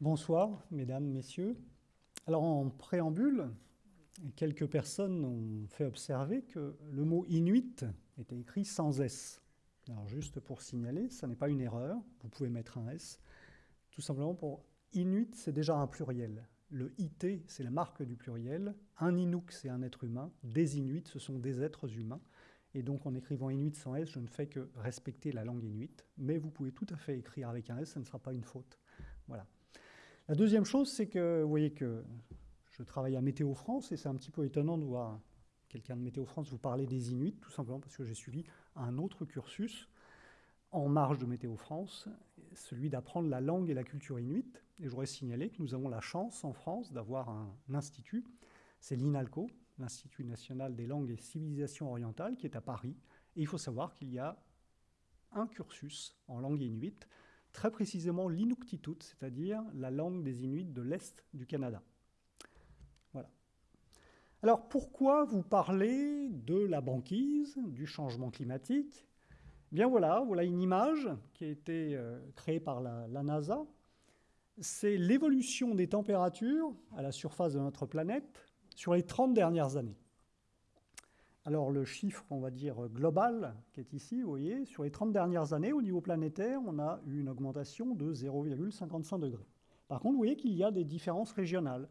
Bonsoir, mesdames, messieurs. Alors, en préambule, quelques personnes ont fait observer que le mot Inuit était écrit sans S. Alors, juste pour signaler, ça n'est pas une erreur, vous pouvez mettre un S. Tout simplement pour Inuit, c'est déjà un pluriel. Le IT, c'est la marque du pluriel. Un Inuk, c'est un être humain. Des Inuits, ce sont des êtres humains. Et donc, en écrivant Inuit sans S, je ne fais que respecter la langue Inuit. Mais vous pouvez tout à fait écrire avec un S, ça ne sera pas une faute. Voilà. La deuxième chose, c'est que vous voyez que je travaille à Météo France et c'est un petit peu étonnant de voir quelqu'un de Météo France vous parler des Inuits, tout simplement parce que j'ai suivi un autre cursus en marge de Météo France, celui d'apprendre la langue et la culture inuite. Et j'aurais signalé que nous avons la chance en France d'avoir un, institut, c'est l'INALCO, l'Institut national des langues et civilisations orientales, qui est à Paris. Et il faut savoir qu'il y a un cursus en langue inuite très précisément l'Inuktitut, c'est-à-dire la langue des Inuits de l'Est du Canada. Voilà. Alors pourquoi vous parlez de la banquise, du changement climatique Bien voilà, voilà une image qui a été euh, créée par la, NASA. C'est l'évolution des températures à la surface de notre planète sur les 30 dernières années. Alors le chiffre, on va dire, global qui est ici, vous voyez, sur les 30 dernières années, au niveau planétaire, on a eu une augmentation de 0,55 degrés. Par contre, vous voyez qu'il y a des différences régionales.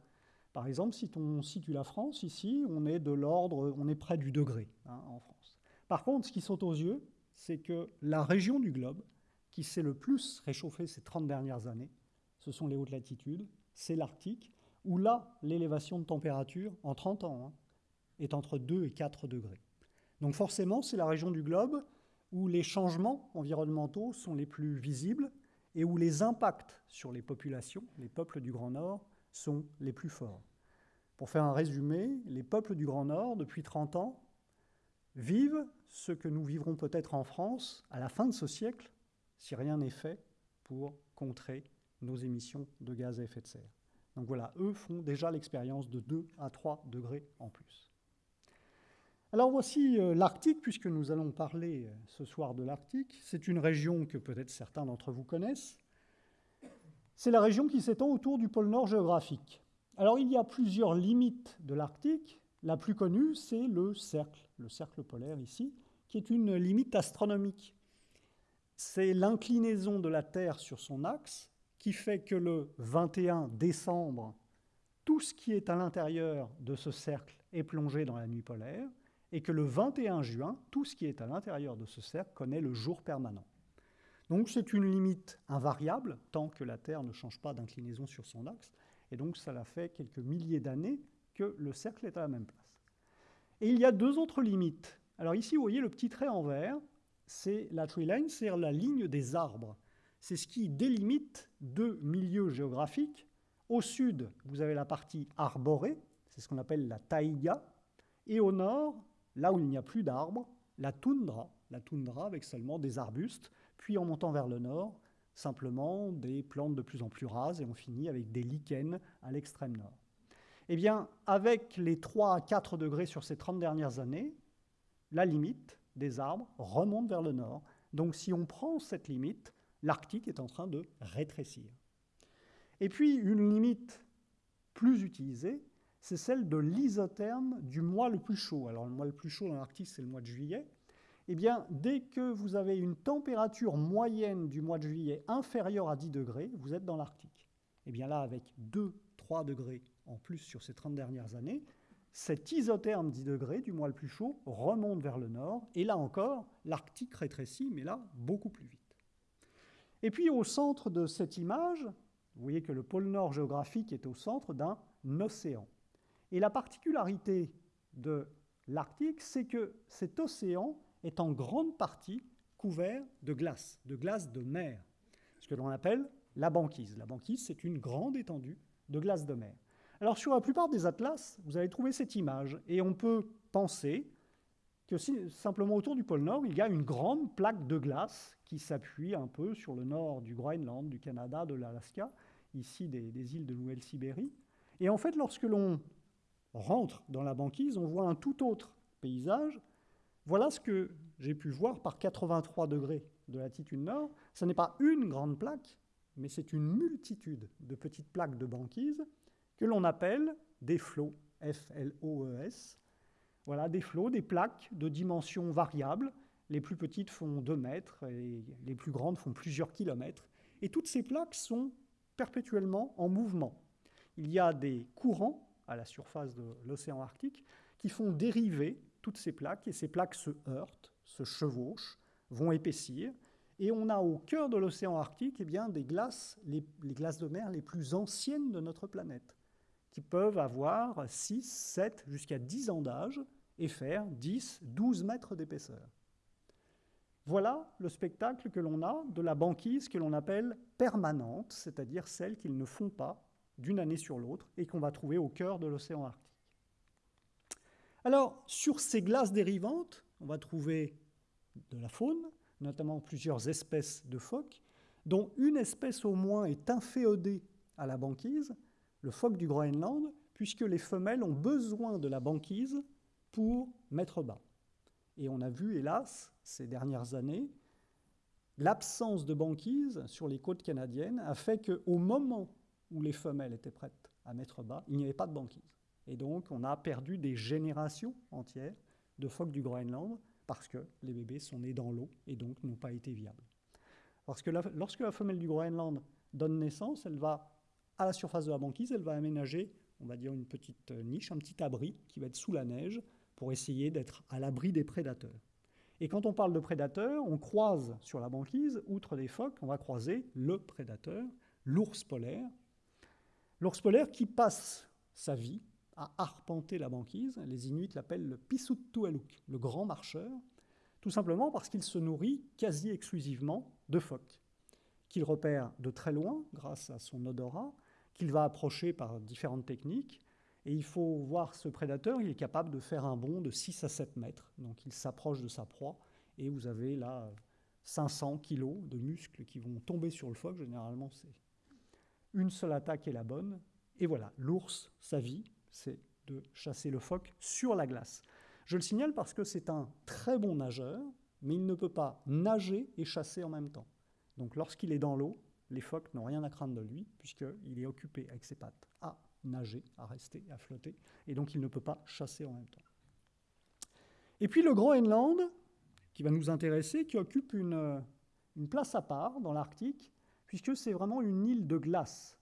Par exemple, si on situe la France, ici, on est de l'ordre, on est près du degré hein, en France. Par contre, ce qui saute aux yeux, c'est que la région du globe qui s'est le plus réchauffée ces 30 dernières années, ce sont les hautes latitudes, c'est l'Arctique, où là, l'élévation de température, en 30 ans, hein, est entre 2 et 4 degrés. Donc forcément, c'est la région du globe où les changements environnementaux sont les plus visibles et où les impacts sur les populations, les peuples du Grand Nord, sont les plus forts. Pour faire un résumé, les peuples du Grand Nord, depuis 30 ans, vivent ce que nous vivrons peut-être en France à la fin de ce siècle, si rien n'est fait pour contrer nos émissions de gaz à effet de serre. Donc voilà, eux font déjà l'expérience de 2 à 3 degrés en plus. Alors voici euh, l'Arctique, puisque nous allons parler euh, ce soir de l'Arctique. C'est une région que peut-être certains d'entre vous connaissent. C'est la région qui s'étend autour du pôle Nord géographique. Alors il y a plusieurs limites de l'Arctique. La plus connue, c'est le cercle, le cercle polaire ici, qui est une limite astronomique. C'est l'inclinaison de la Terre sur son axe qui fait que le 21 décembre, tout ce qui est à l'intérieur de ce cercle est plongé dans la nuit polaire, et que le 21 juin, tout ce qui est à l'intérieur de ce cercle connaît le jour permanent. Donc c'est une limite invariable, tant que la Terre ne change pas d'inclinaison sur son axe, et donc ça l'a fait quelques milliers d'années que le cercle est à la même place. Et il y a deux autres limites. Alors ici, vous voyez le petit trait en vert, c'est la tree line, c'est la ligne des arbres. C'est ce qui délimite deux milieux géographiques. Au sud, vous avez la partie arborée, c'est ce qu'on appelle la taïga, et au nord, Là où il n'y a plus d'arbres, la toundra, la toundra avec seulement des arbustes, puis en montant vers le nord, simplement des plantes de plus en plus rases, et on finit avec des lichens à l'extrême nord. Eh bien, avec les 3 à 4 degrés sur ces 30 dernières années, la limite des arbres remonte vers le nord. Donc si on prend cette limite, l'Arctique est en train de rétrécir. Et puis, une limite plus utilisée, c'est celle de l'isotherme du mois le plus chaud. Alors le mois le plus chaud dans l'Arctique, c'est le mois de juillet. Eh bien, dès que vous avez une température moyenne du mois de juillet inférieure à 10 degrés, vous êtes dans l'Arctique. Eh bien là, avec 2-3 degrés en plus sur ces 30 dernières années, cet isotherme 10 degrés du mois le plus chaud remonte vers le nord, et là encore, l'Arctique rétrécit, mais là, beaucoup plus vite. Et puis au centre de cette image, vous voyez que le pôle nord géographique est au centre d'un océan. Et la particularité de l'Arctique, c'est que cet océan est en grande partie couvert de glace, de glace de mer, ce que l'on appelle la banquise. La banquise, c'est une grande étendue de glace de mer. Alors sur la plupart des atlas, vous allez trouver cette image, et on peut penser que simplement autour du pôle Nord, il y a une grande plaque de glace qui s'appuie un peu sur le nord du Groenland, du Canada, de l'Alaska, ici des, des îles de Nouvelle-Sibérie. Et en fait, lorsque l'on rentre dans la banquise, on voit un tout autre paysage. Voilà ce que j'ai pu voir par 83 degrés de latitude nord. Ce n'est pas une grande plaque, mais c'est une multitude de petites plaques de banquise que l'on appelle des flots, F-L-O-E-S. Voilà, des flots, des plaques de dimensions variables. Les plus petites font 2 mètres et les plus grandes font plusieurs kilomètres. Et toutes ces plaques sont perpétuellement en mouvement. Il y a des courants à la surface de l'océan Arctique qui font dériver toutes ces plaques, et ces plaques se heurtent, se chevauchent, vont épaissir, et on a au cœur de l'océan Arctique eh bien, des glaces, les, les, glaces de mer les plus anciennes de notre planète, qui peuvent avoir 6, 7, jusqu'à 10 ans d'âge et faire 10, 12 mètres d'épaisseur. Voilà le spectacle que l'on a de la banquise que l'on appelle permanente, c'est-à-dire celle qu'ils ne font pas d'une année sur l'autre et qu'on va trouver au cœur de l'océan Arctique. Alors, sur ces glaces dérivantes, on va trouver de la faune, notamment plusieurs espèces de phoques, dont une espèce au moins est inféodée à la banquise, le phoque du Groenland, puisque les femelles ont besoin de la banquise pour mettre bas. Et on a vu, hélas, ces dernières années, l'absence de banquise sur les côtes canadiennes a fait qu'au moment où les femelles étaient prêtes à mettre bas, il n'y avait pas de banquise. Et donc, on a perdu des générations entières de phoques du Groenland parce que les bébés sont nés dans l'eau et donc n'ont pas été viables. Lorsque la femelle du Groenland donne naissance, elle va, à la surface de la banquise, elle va aménager, on va dire, une petite niche, un petit abri qui va être sous la neige pour essayer d'être à l'abri des prédateurs. Et quand on parle de prédateurs, on croise sur la banquise, outre des phoques, on va croiser le prédateur, l'ours polaire, L'ours polaire qui passe sa vie à arpenter la banquise, les Inuits l'appellent le Pisuttualuk, le grand marcheur, tout simplement parce qu'il se nourrit quasi exclusivement de phoques, qu'il repère de très loin grâce à son odorat, qu'il va approcher par différentes techniques. Et il faut voir ce prédateur, il est capable de faire un bond de 6 à 7 mètres. Donc il s'approche de sa proie et vous avez là 500 kilos de muscles qui vont tomber sur le phoque. Généralement, c'est une seule attaque est la bonne. Et voilà, l'ours, sa vie, c'est de chasser le phoque sur la glace. Je le signale parce que c'est un très bon nageur, mais il ne peut pas nager et chasser en même temps. Donc lorsqu'il est dans l'eau, les phoques n'ont rien à craindre de lui, puisqu'il est occupé avec ses pattes à nager, à rester, à flotter, et donc il ne peut pas chasser en même temps. Et puis le Groenland, qui va nous intéresser, qui occupe une, place à part dans l'Arctique, puisque c'est vraiment une île de glace.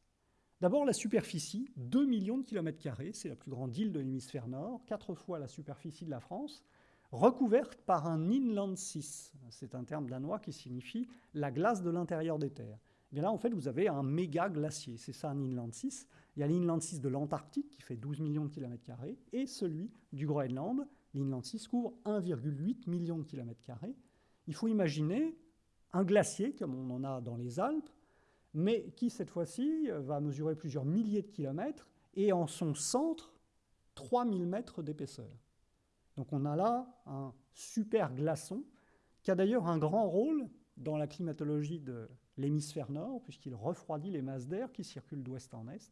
D'abord, la superficie, 2 millions de kilomètres carrés, c'est la plus grande île de l'hémisphère nord, quatre fois la superficie de la France, recouverte par un inland sea. C'est un terme danois qui signifie la glace de l'intérieur des terres. Bien là, en fait, vous avez un méga glacier, c'est ça un inland sea. Il y a l'inland sea de l'Antarctique qui fait 12 millions de kilomètres carrés et celui du Groenland. L'inland sea couvre 1,8 million de kilomètres carrés. Il faut imaginer un glacier, comme on en a dans les Alpes, mais qui cette fois-ci va mesurer plusieurs milliers de kilomètres et en son centre 3000 mètres d'épaisseur. Donc on a là un super glaçon qui a d'ailleurs un grand rôle dans la climatologie de l'hémisphère nord, puisqu'il refroidit les masses d'air qui circulent d'ouest en est.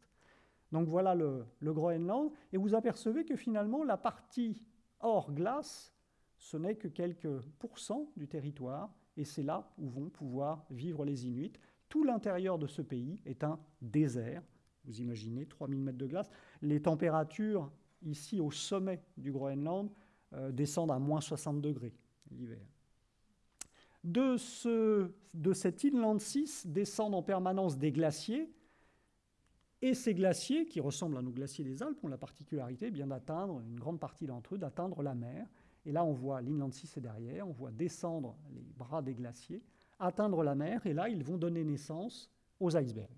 Donc voilà le, Groenland, et vous apercevez que finalement la partie hors glace, ce n'est que quelques pourcents du territoire, et c'est là où vont pouvoir vivre les Inuits. Tout l'intérieur de ce pays est un désert. Vous imaginez 3000 mètres de glace. Les températures ici au sommet du Groenland euh, descendent à moins 60 degrés l'hiver. De, ce, de cet inland 6 descendent en permanence des glaciers. Et ces glaciers, qui ressemblent à nos glaciers des Alpes, ont la particularité eh bien d'atteindre, une grande partie d'entre eux, d'atteindre la mer. Et là, on voit l'inland 6 est derrière, on voit descendre les bras des glaciers atteindre la mer, et là, ils vont donner naissance aux icebergs.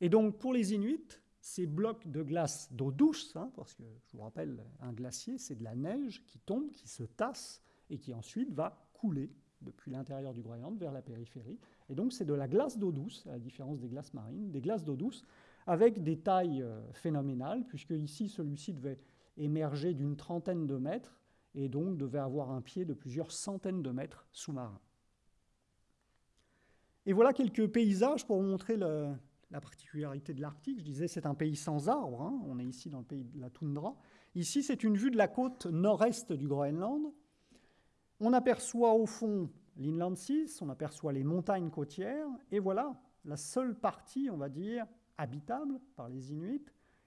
Et donc, pour les Inuits, ces blocs de glace d'eau douce, hein, parce que je vous rappelle, un glacier, c'est de la neige qui tombe, qui se tasse, et qui ensuite va couler depuis l'intérieur du Groenland vers la périphérie. Et donc, c'est de la glace d'eau douce, à la différence des glaces marines, des glaces d'eau douce, avec des tailles euh, phénoménales, puisque ici, celui-ci devait émerger d'une trentaine de mètres, et donc devait avoir un pied de plusieurs centaines de mètres sous-marins. Et voilà quelques paysages pour vous montrer la particularité de l'Arctique. Je disais, c'est un pays sans arbres. Hein. On est ici dans le pays de la toundra. Ici, c'est une vue de la côte nord-est du Groenland. On aperçoit au fond l'Inland 6, on aperçoit les montagnes côtières, et voilà la seule partie, on va dire, habitable par les Inuits,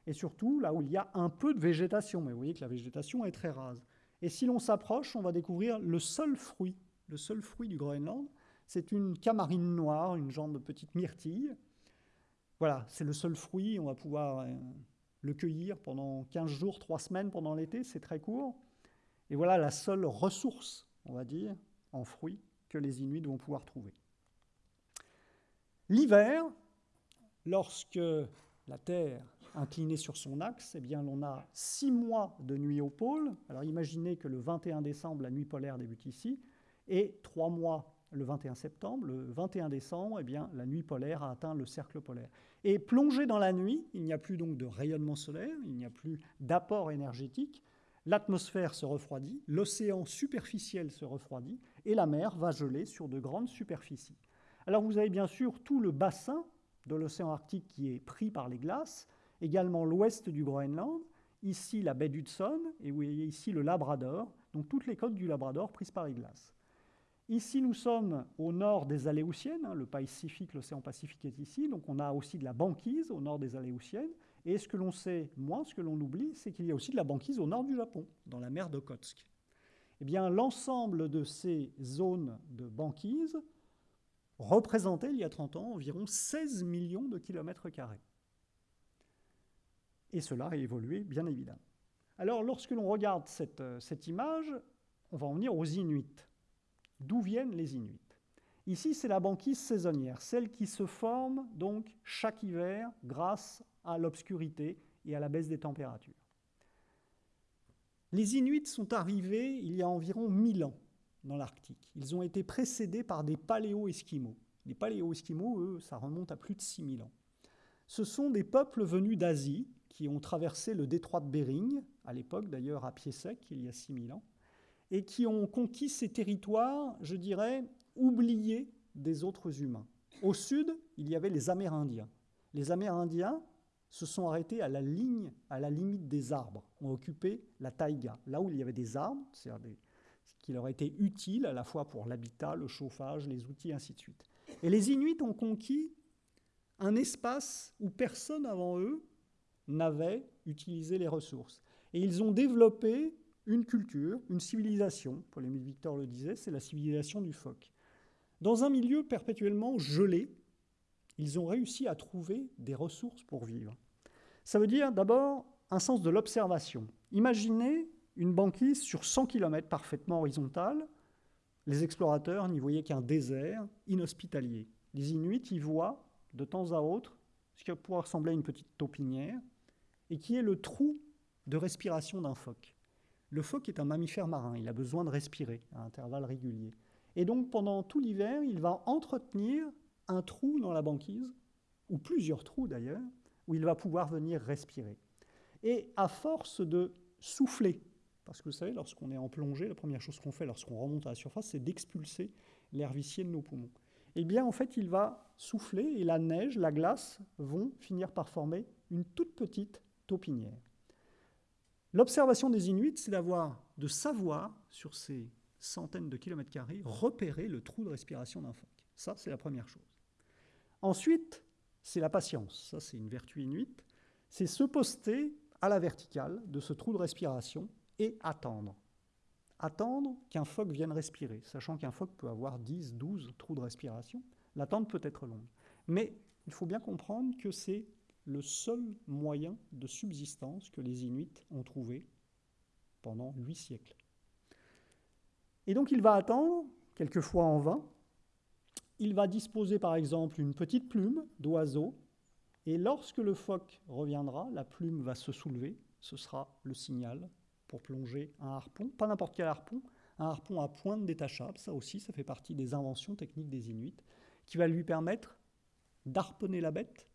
et surtout là où il y a un peu de végétation. Mais vous voyez que la végétation est très rase. Et si l'on s'approche, on va découvrir le seul fruit, le seul fruit du Groenland. C'est une camarine noire, une genre de petite myrtille. Voilà, c'est le seul fruit. On va pouvoir euh, le cueillir pendant 15 jours, 3 semaines pendant l'été, c'est très court. Et voilà la seule ressource, on va dire, en fruits que les Inuits vont pouvoir trouver. L'hiver, lorsque la Terre inclinée sur son axe, eh bien, on a six mois de nuit au pôle. Alors imaginez que le 21 décembre, la nuit polaire débute ici, et trois mois le 21 septembre. Le 21 décembre, eh bien, la nuit polaire a atteint le cercle polaire. Et plongé dans la nuit, il n'y a plus donc de rayonnement solaire, il n'y a plus d'apport énergétique, l'atmosphère se refroidit, l'océan superficiel se refroidit, et la mer va geler sur de grandes superficies. Alors vous avez bien sûr tout le bassin de l'océan Arctique qui est pris par les glaces, également l'ouest du Groenland, ici la baie d'Hudson, et vous voyez ici le Labrador, donc toutes les côtes du Labrador prises par les glaces. Ici, nous sommes au nord des Aléoutiennes, hein, le Pacifique, l'océan Pacifique est ici, donc on a aussi de la banquise au nord des Aléoutiennes, et ce que l'on sait moins, ce que l'on oublie, c'est qu'il y a aussi de la banquise au nord du Japon, dans la mer d'Okhotsk. Eh bien, l'ensemble de ces zones de banquise représentait, il y a 30 ans, environ 16 millions de kilomètres carrés. Et cela a évolué, bien évidemment. Alors, lorsque l'on regarde cette, euh, cette image, on va en venir aux Inuits. D'où viennent les Inuits? Ici, c'est la banquise saisonnière, celle qui se forme donc chaque hiver grâce à l'obscurité et à la baisse des températures. Les Inuits sont arrivés il y a environ 1000 ans dans l'Arctique. Ils ont été précédés par des paléo-esquimaux. Les paléo-esquimaux, eux, ça remonte à plus de 6000 ans. Ce sont des peuples venus d'Asie qui ont traversé le détroit de Bering, à l'époque d'ailleurs à pied sec, il y a 6000 ans, et qui ont conquis ces territoires, je dirais, oubliés des autres humains. Au sud, il y avait les Amérindiens. Les Amérindiens se sont arrêtés à la ligne, à la limite des arbres, ont occupé la taïga, là où il y avait des arbres, c'est-à-dire ce qui leur était utile à la fois pour l'habitat, le chauffage, les outils, ainsi de suite. Et les Inuits ont conquis un espace où personne avant eux n'avait utilisé les ressources. Et ils ont développé une culture, une civilisation, Paul-Émile Victor le disait, c'est la civilisation du phoque. Dans un milieu perpétuellement gelé, ils ont réussi à trouver des ressources pour vivre. Ça veut dire d'abord un sens de l'observation. Imaginez une banquise sur 100 km parfaitement horizontale. Les explorateurs n'y voyaient qu'un désert inhospitalier. Les Inuits y voient de temps à autre ce qui pourrait ressembler à une petite taupinière et qui est le trou de respiration d'un phoque. Le phoque est un mammifère marin, il a besoin de respirer à intervalles réguliers. Et donc pendant tout l'hiver, il va entretenir un trou dans la banquise, ou plusieurs trous d'ailleurs, où il va pouvoir venir respirer. Et à force de souffler, parce que vous savez, lorsqu'on est en plongée, la première chose qu'on fait lorsqu'on remonte à la surface, c'est d'expulser l'air vicié de nos poumons. Eh bien, en fait, il va souffler et la neige, la glace vont finir par former une toute petite taupinière. L'observation des Inuits, c'est d'avoir, de savoir, sur ces centaines de kilomètres carrés, repérer le trou de respiration d'un phoque. Ça, c'est la première chose. Ensuite, c'est la patience. Ça, c'est une vertu inuite. C'est se poster à la verticale de ce trou de respiration et attendre. Attendre qu'un phoque vienne respirer, sachant qu'un phoque peut avoir 10, 12 trous de respiration. L'attente peut être longue. Mais il faut bien comprendre que c'est le seul moyen de subsistance que les Inuits ont trouvé pendant huit siècles. Et donc il va attendre, quelquefois en vain, il va disposer par exemple une petite plume d'oiseau, et lorsque le phoque reviendra, la plume va se soulever, ce sera le signal pour plonger un harpon, pas n'importe quel harpon, un harpon à pointe détachable, ça aussi, ça fait partie des inventions techniques des Inuits, qui va lui permettre d'harponner la bête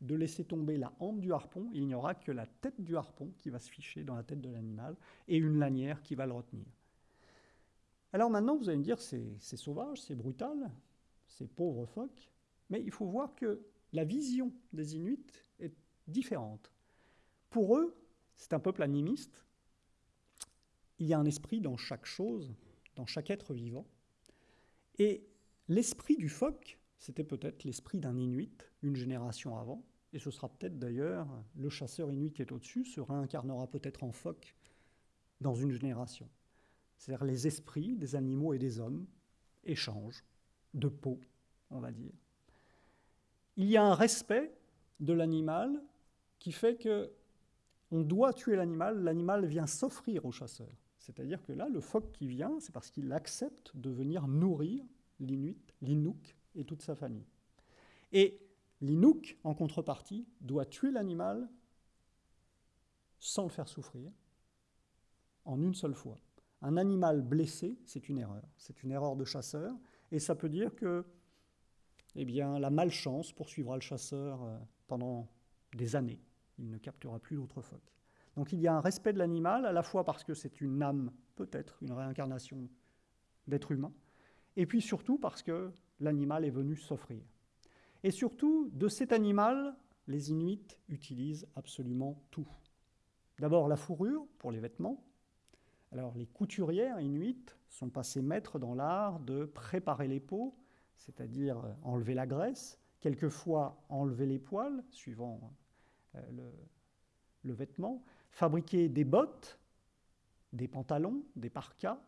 de laisser tomber la hampe du harpon, il n'y aura que la tête du harpon qui va se ficher dans la tête de l'animal et une lanière qui va le retenir. Alors maintenant, vous allez me dire, c'est sauvage, c'est brutal, c'est pauvre phoque, mais il faut voir que la vision des Inuits est différente. Pour eux, c'est un peuple animiste. Il y a un esprit dans chaque chose, dans chaque être vivant. Et l'esprit du phoque, c'était peut-être l'esprit d'un Inuit une génération avant, et ce sera peut-être d'ailleurs le chasseur Inuit qui est au-dessus, se réincarnera peut-être en phoque dans une génération. C'est-à-dire les esprits des animaux et des hommes échangent de peau, on va dire. Il y a un respect de l'animal qui fait que on doit tuer l'animal, l'animal vient s'offrir au chasseur. C'est-à-dire que là, le phoque qui vient, c'est parce qu'il accepte de venir nourrir l'Inuit, l'Inuk et toute sa famille. Et l'Inuk, en contrepartie, doit tuer l'animal sans le faire souffrir, en une seule fois. Un animal blessé, c'est une erreur. C'est une erreur de chasseur, et ça peut dire que eh la malchance poursuivra le chasseur euh, pendant des années. Il ne captera plus d'autres phoques. Donc il y a un respect de l'animal, à la fois parce que c'est une âme, peut-être une réincarnation d'être humain, et puis surtout parce que l'animal est venu s'offrir. Et surtout, de cet animal, les Inuits utilisent absolument tout. D'abord la fourrure pour les vêtements. Alors les couturières inuites sont passées maîtres dans l'art de préparer les peaux, c'est-à-dire euh, enlever la graisse, quelquefois enlever les poils, suivant euh, le, le vêtement, fabriquer des bottes, des pantalons, des parkas,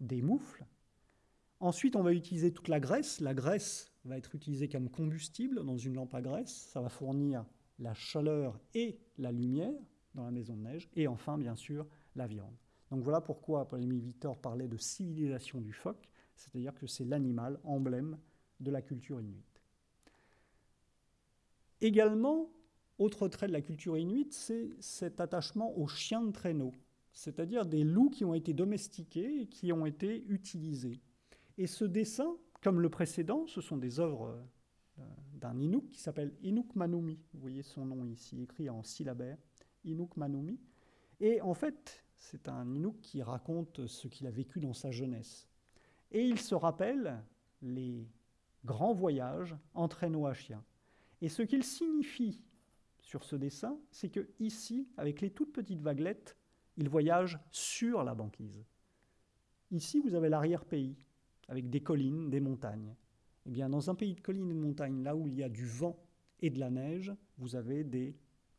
des moufles. Ensuite, on va utiliser toute la graisse. La graisse va être utilisée comme combustible dans une lampe à graisse. Ça va fournir la chaleur et la lumière dans la maison de neige. Et enfin, bien sûr, la viande. Donc voilà pourquoi Paul-Émile Victor parlait de civilisation du phoque, c'est-à-dire que c'est l'animal emblème de la culture inuite. Également, autre trait de la culture inuite, c'est cet attachement aux chiens de traîneau, c'est-à-dire des loups qui ont été domestiqués et qui ont été utilisés. Et ce dessin, comme le précédent, ce sont des œuvres euh, d'un Inuk qui s'appelle Inuk Manumi. Vous voyez son nom ici écrit en syllabaire, Inuk Manumi. Et en fait, c'est un Inuk qui raconte ce qu'il a vécu dans sa jeunesse. Et il se rappelle les grands voyages en traîneau à chien. Et ce qu'il signifie sur ce dessin, c'est que ici, avec les toutes petites vaguelettes, il voyage sur la banquise. Ici, vous avez l'arrière-pays, avec des collines, des montagnes. Eh bien, dans un pays de collines et de montagnes, là où il y a du vent et de la neige, vous avez des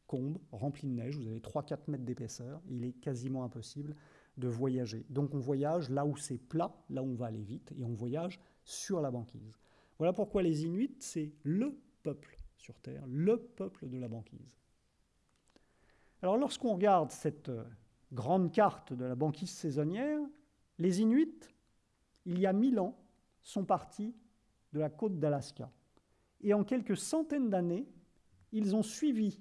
combes remplis de neige, vous avez 3-4 mètres d'épaisseur, il est quasiment impossible de voyager. Donc on voyage là où c'est plat, là où on va aller vite, et on voyage sur la banquise. Voilà pourquoi les Inuits, c'est le peuple sur Terre, le peuple de la banquise. Alors lorsqu'on regarde cette euh, grande carte de la banquise saisonnière, les Inuits, il y a mille ans, sont partis de la côte d'Alaska. Et en quelques centaines d'années, ils ont suivi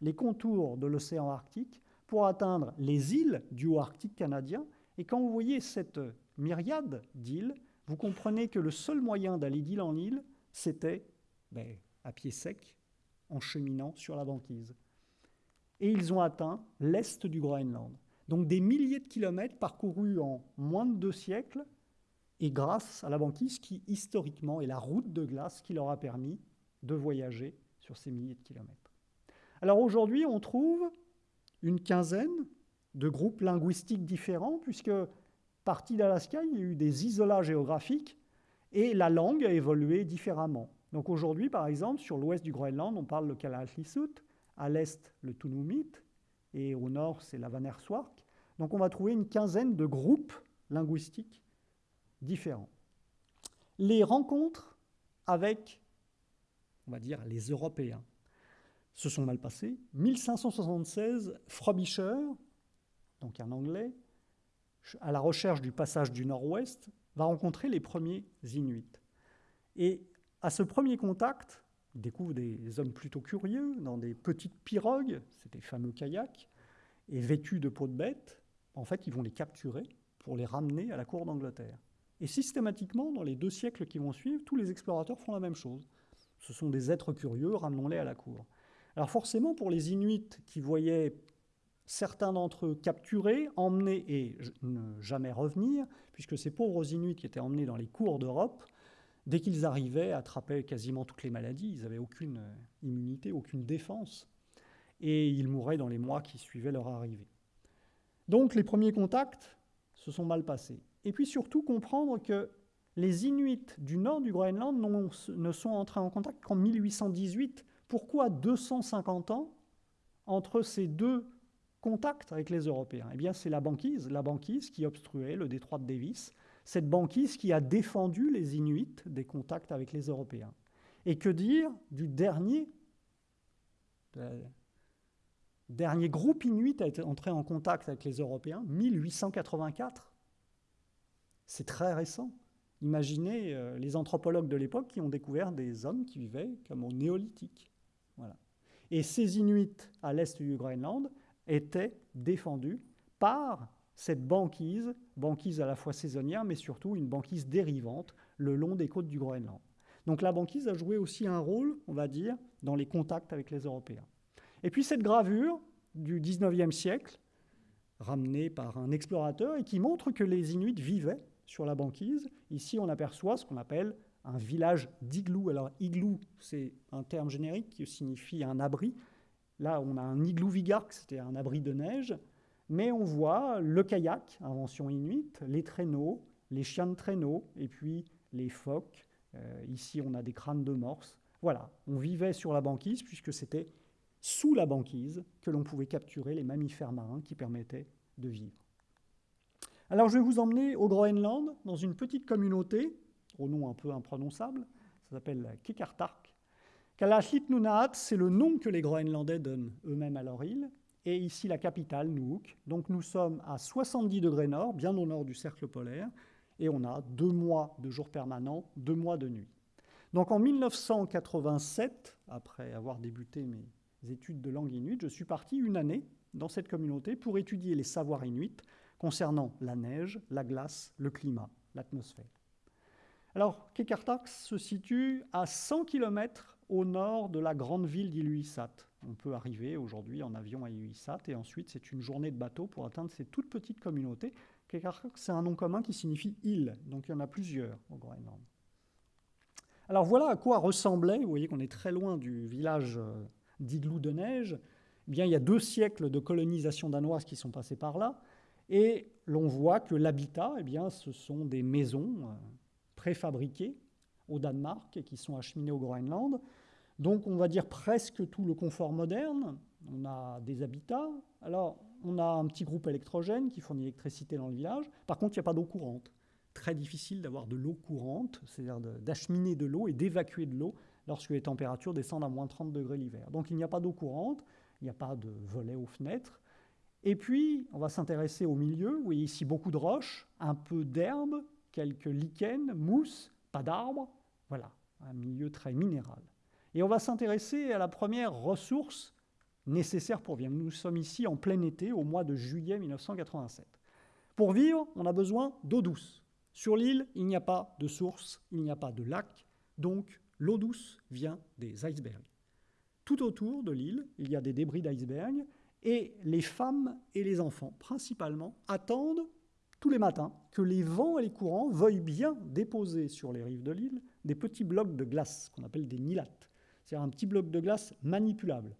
les contours de l'océan Arctique pour atteindre les îles du haut Arctique canadien. Et quand vous voyez cette myriade d'îles, vous comprenez que le seul moyen d'aller d'île en île, c'était ben, à pied sec, en cheminant sur la banquise. Et ils ont atteint l'est du Groenland. Donc des milliers de kilomètres parcourus en moins de deux siècles, et grâce à la banquise qui, historiquement, est la route de glace qui leur a permis de voyager sur ces milliers de kilomètres. Alors aujourd'hui, on trouve une quinzaine de groupes linguistiques différents, puisque partie d'Alaska, il y a eu des isolats géographiques, et la langue a évolué différemment. Donc aujourd'hui, par exemple, sur l'ouest du Groenland, on parle le Kalaallisut, à l'est le Tunumit, et au nord c'est la Vanerswark. Donc on va trouver une quinzaine de groupes linguistiques différents. Les rencontres avec, on va dire, les Européens se sont mal passées. 1576, Frobisher, donc un Anglais, à la recherche du passage du Nord-Ouest, va rencontrer les premiers Inuits. Et à ce premier contact, il découvre des hommes plutôt curieux dans des petites pirogues, ces fameux kayaks, et vêtus de peau de bête. En fait, ils vont les capturer pour les ramener à la cour d'Angleterre. Et systématiquement, dans les deux siècles qui vont suivre, tous les explorateurs font la même chose. Ce sont des êtres curieux, ramenons-les à la cour. Alors forcément, pour les Inuits qui voyaient certains d'entre eux capturés, emmenés et ne jamais revenir, puisque ces pauvres Inuits qui étaient emmenés dans les cours d'Europe dès qu'ils arrivaient, attrapaient quasiment toutes les maladies. Ils n'avaient aucune immunité, aucune défense. Et ils mouraient dans les mois qui suivaient leur arrivée. Donc les premiers contacts se sont mal passés. Et puis surtout comprendre que les Inuits du nord du Groenland ne sont entrés en contact qu'en 1818. Pourquoi 250 ans entre ces deux contacts avec les Européens? Eh bien, c'est la banquise, la banquise qui obstruait le détroit de Davis, cette banquise qui a défendu les Inuits des contacts avec les Européens. Et que dire du dernier, dernier groupe Inuit à être entré en contact avec les Européens 1884. C'est très récent. Imaginez euh, les anthropologues de l'époque qui ont découvert des hommes qui vivaient comme au néolithique. Et ces Inuits à l'est du Groenland étaient défendus par cette banquise, banquise à la fois saisonnière, mais surtout une banquise dérivante le long des côtes du Groenland. Donc la banquise a joué aussi un rôle, on va dire, dans les contacts avec les Européens. Et puis cette gravure du 19e siècle, ramenée par un explorateur, et qui montre que les Inuits vivaient sur la banquise. Ici, on aperçoit ce qu'on appelle un village d'igloo. Alors, igloo, c'est un terme générique qui signifie un abri. Là, on a un igloo vigark, c'était un abri de neige. Mais on voit le kayak, invention inuite, les traîneaux, les chiens de traîneau, et puis les phoques. Euh, ici, on a des crânes de morse. Voilà, on vivait sur la banquise puisque c'était sous la banquise que l'on pouvait capturer les mammifères marins qui permettaient de vivre. Alors je vais vous emmener au Groenland, dans une petite communauté, au nom un peu imprononçable, ça s'appelle Kikartark. Kalashit Nunaat, c'est le nom que les Groenlandais donnent eux-mêmes à leur île, et ici la capitale, Nuuk. Donc nous sommes à 70 degrés nord, bien au nord du cercle polaire, et on a deux mois de jours permanents, deux mois de nuit. Donc en 1987, après avoir débuté mes études de langue inuite, je suis parti une année dans cette communauté pour étudier les savoirs inuits concernant la neige, la glace, le climat, l'atmosphère. Alors, Kekartak se situe à 100 km au nord de la grande ville d'Iluissat. On peut arriver aujourd'hui en avion à Iluissat et ensuite c'est une journée de bateau pour atteindre ces toutes petites communautés. Kekartak, c'est un nom commun qui signifie île, donc il y en a plusieurs au Groenland. Alors voilà à quoi ressemblait, vous voyez qu'on est très loin du village euh, d'igloo de neige, eh bien, il y a deux siècles de colonisation danoise qui sont passés par là. Et l'on voit que l'habitat, eh bien, ce sont des maisons préfabriquées au Danemark et qui sont acheminées au Groenland. Donc on va dire presque tout le confort moderne. On a des habitats. Alors on a un petit groupe électrogène qui fournit l'électricité dans le village. Par contre, il n'y a pas d'eau courante. Très difficile d'avoir de l'eau courante, c'est-à-dire d'acheminer de l'eau et d'évacuer de l'eau lorsque les températures descendent à moins 30 degrés l'hiver. Donc il n'y a pas d'eau courante, il n'y a pas de volets aux fenêtres. Et puis, on va s'intéresser au milieu. Vous voyez ici beaucoup de roches, un peu d'herbe, quelques lichens, mousse, pas d'arbres. Voilà, un milieu très minéral. Et on va s'intéresser à la première ressource nécessaire pour vivre. Nous sommes ici en plein été, au mois de juillet 1987. Pour vivre, on a besoin d'eau douce. Sur l'île, il n'y a pas de source, il n'y a pas de lac, donc l'eau douce vient des icebergs. Tout autour de l'île, il y a des débris d'icebergs et les femmes et les enfants, principalement, attendent tous les matins que les vents et les courants veuillent bien déposer sur les rives de l'île des petits blocs de glace qu'on appelle des nilates. C'est-à-dire un petit bloc de glace manipulable.